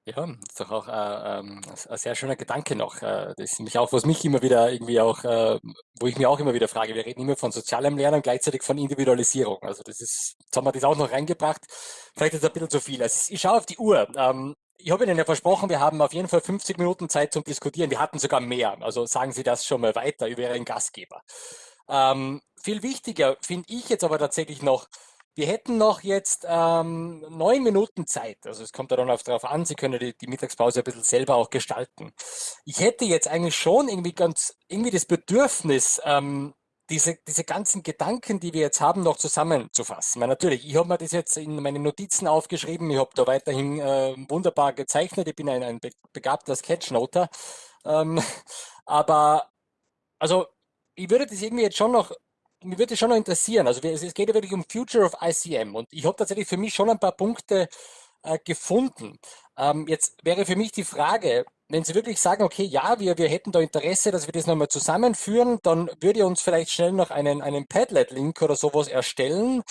Ja, das ist doch auch äh, ähm, ein sehr schöner Gedanke noch. Äh, das ist nämlich auch, was mich immer wieder irgendwie auch, äh, wo ich mir auch immer wieder frage, wir reden immer von sozialem Lernen, gleichzeitig von Individualisierung. Also das ist, jetzt haben wir das auch noch reingebracht. Vielleicht ist das ein bisschen zu viel. Also ich schaue auf die Uhr. Ähm, ich habe Ihnen ja versprochen, wir haben auf jeden Fall 50 Minuten Zeit zum Diskutieren. Wir hatten sogar mehr. Also sagen Sie das schon mal weiter über Ihren Gastgeber. Ähm, viel wichtiger finde ich jetzt aber tatsächlich noch, wir hätten noch jetzt ähm, neun Minuten Zeit. Also es kommt ja dann darauf an, Sie können die, die, Mittagspause ein bisschen selber auch gestalten. Ich hätte jetzt eigentlich schon irgendwie ganz irgendwie das Bedürfnis, ähm, diese, diese ganzen Gedanken, die wir jetzt haben, noch zusammenzufassen. Weil natürlich, ich habe mir das jetzt in meine Notizen aufgeschrieben, ich habe da weiterhin äh, wunderbar gezeichnet, ich bin ein, ein begabter Sketchnoter. Ähm, aber also ich würde das irgendwie jetzt schon noch mich würde schon noch interessieren, also es geht ja wirklich um Future of ICM und ich habe tatsächlich für mich schon ein paar Punkte äh, gefunden. Ähm, jetzt wäre für mich die Frage, wenn Sie wirklich sagen, okay, ja, wir, wir hätten da Interesse, dass wir das nochmal zusammenführen, dann würde ich uns vielleicht schnell noch einen, einen Padlet-Link oder sowas erstellen,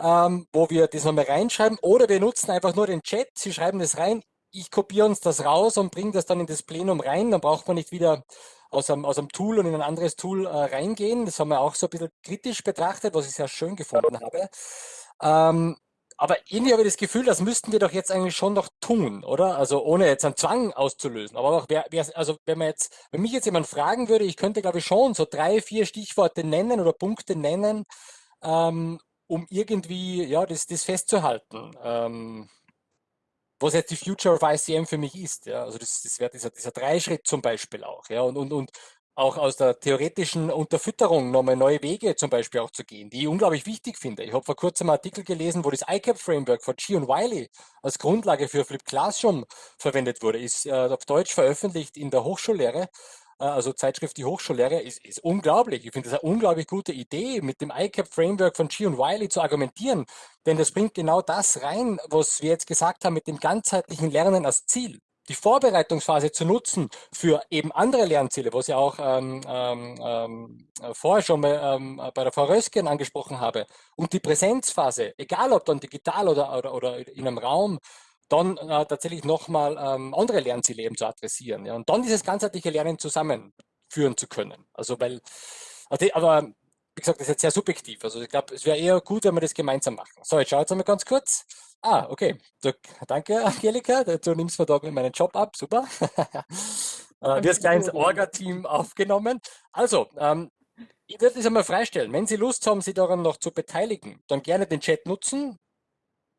ähm, wo wir das nochmal reinschreiben oder wir nutzen einfach nur den Chat, Sie schreiben das rein, ich kopiere uns das raus und bringe das dann in das Plenum rein, dann braucht man nicht wieder aus einem, aus einem Tool und in ein anderes Tool äh, reingehen. Das haben wir auch so ein bisschen kritisch betrachtet, was ich sehr schön gefunden habe. Ähm, aber irgendwie habe ich das Gefühl, das müssten wir doch jetzt eigentlich schon noch tun, oder? Also ohne jetzt einen Zwang auszulösen. Aber auch wer, wer, also wenn man jetzt, wenn mich jetzt jemand fragen würde, ich könnte glaube ich schon so drei, vier Stichworte nennen oder Punkte nennen, ähm, um irgendwie ja, das, das festzuhalten. Ähm, was jetzt die Future of ICM für mich ist. Ja. Also das, das wäre dieser, dieser Dreischritt zum Beispiel auch. Ja. Und, und, und auch aus der theoretischen Unterfütterung nochmal neue Wege zum Beispiel auch zu gehen, die ich unglaublich wichtig finde. Ich habe vor kurzem einen Artikel gelesen, wo das ICAP-Framework von G und Wiley als Grundlage für Flip Classroom verwendet wurde, ist äh, auf Deutsch veröffentlicht in der Hochschullehre also Zeitschrift Die Hochschullehre, ist, ist unglaublich. Ich finde das eine unglaublich gute Idee, mit dem ICAP-Framework von G und Wiley zu argumentieren, denn das bringt genau das rein, was wir jetzt gesagt haben mit dem ganzheitlichen Lernen als Ziel. Die Vorbereitungsphase zu nutzen für eben andere Lernziele, was ich auch ähm, ähm, ähm, vorher schon mal ähm, bei der Frau Rösken angesprochen habe, und die Präsenzphase, egal ob dann digital oder, oder, oder in einem Raum, dann äh, tatsächlich nochmal ähm, andere Lernziele eben zu adressieren. Ja, und dann dieses ganzheitliche Lernen zusammenführen zu können. Also weil, also, aber wie gesagt, das ist jetzt sehr subjektiv. Also ich glaube, es wäre eher gut, wenn wir das gemeinsam machen. So, jetzt schaue jetzt einmal ganz kurz. Ah, okay. Danke, Angelika. Du nimmst mir da meinen Job ab. Super. äh, wir als kleines Orga-Team aufgenommen. Also, ähm, ich würde das einmal freistellen. Wenn Sie Lust haben, sich daran noch zu beteiligen, dann gerne den Chat nutzen.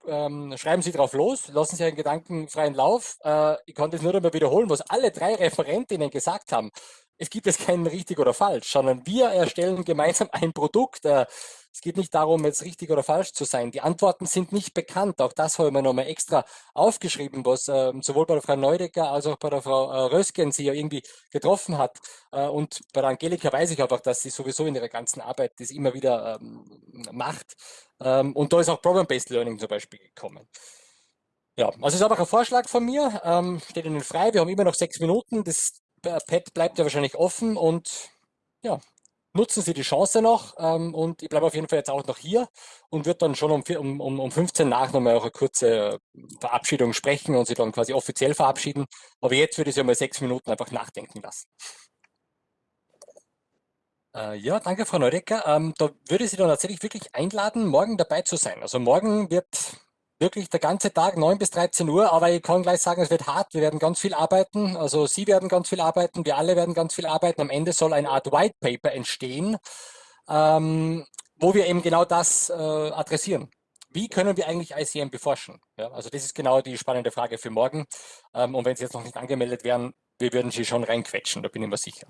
Ähm, schreiben Sie drauf los, lassen Sie einen gedankenfreien Lauf. Äh, ich kann das nur einmal wiederholen, was alle drei Referentinnen gesagt haben es gibt jetzt kein richtig oder falsch, sondern wir erstellen gemeinsam ein Produkt. Äh, es geht nicht darum, jetzt richtig oder falsch zu sein. Die Antworten sind nicht bekannt. Auch das habe ich mir nochmal extra aufgeschrieben, was äh, sowohl bei der Frau Neudecker als auch bei der Frau äh, Rösken sie ja irgendwie getroffen hat. Äh, und bei der Angelika weiß ich einfach, dass sie sowieso in ihrer ganzen Arbeit das immer wieder ähm, macht. Ähm, und da ist auch Problem-Based Learning zum Beispiel gekommen. Ja, also es ist einfach ein Vorschlag von mir, ähm, steht Ihnen frei. Wir haben immer noch sechs Minuten. Das Pad bleibt ja wahrscheinlich offen und ja, nutzen Sie die Chance noch ähm, und ich bleibe auf jeden Fall jetzt auch noch hier und wird dann schon um, um, um 15 nach nochmal auch eine kurze Verabschiedung sprechen und Sie dann quasi offiziell verabschieden. Aber jetzt würde ich Sie mal sechs Minuten einfach nachdenken lassen. Äh, ja, danke Frau Neudecker. Ähm, da würde ich Sie dann tatsächlich wirklich einladen, morgen dabei zu sein. Also morgen wird wirklich der ganze Tag, 9 bis 13 Uhr, aber ich kann gleich sagen, es wird hart, wir werden ganz viel arbeiten, also Sie werden ganz viel arbeiten, wir alle werden ganz viel arbeiten. Am Ende soll eine Art White Paper entstehen, ähm, wo wir eben genau das äh, adressieren. Wie können wir eigentlich ICM beforschen? Ja, also das ist genau die spannende Frage für morgen. Ähm, und wenn Sie jetzt noch nicht angemeldet wären, wir würden Sie schon reinquetschen, da bin ich mir sicher.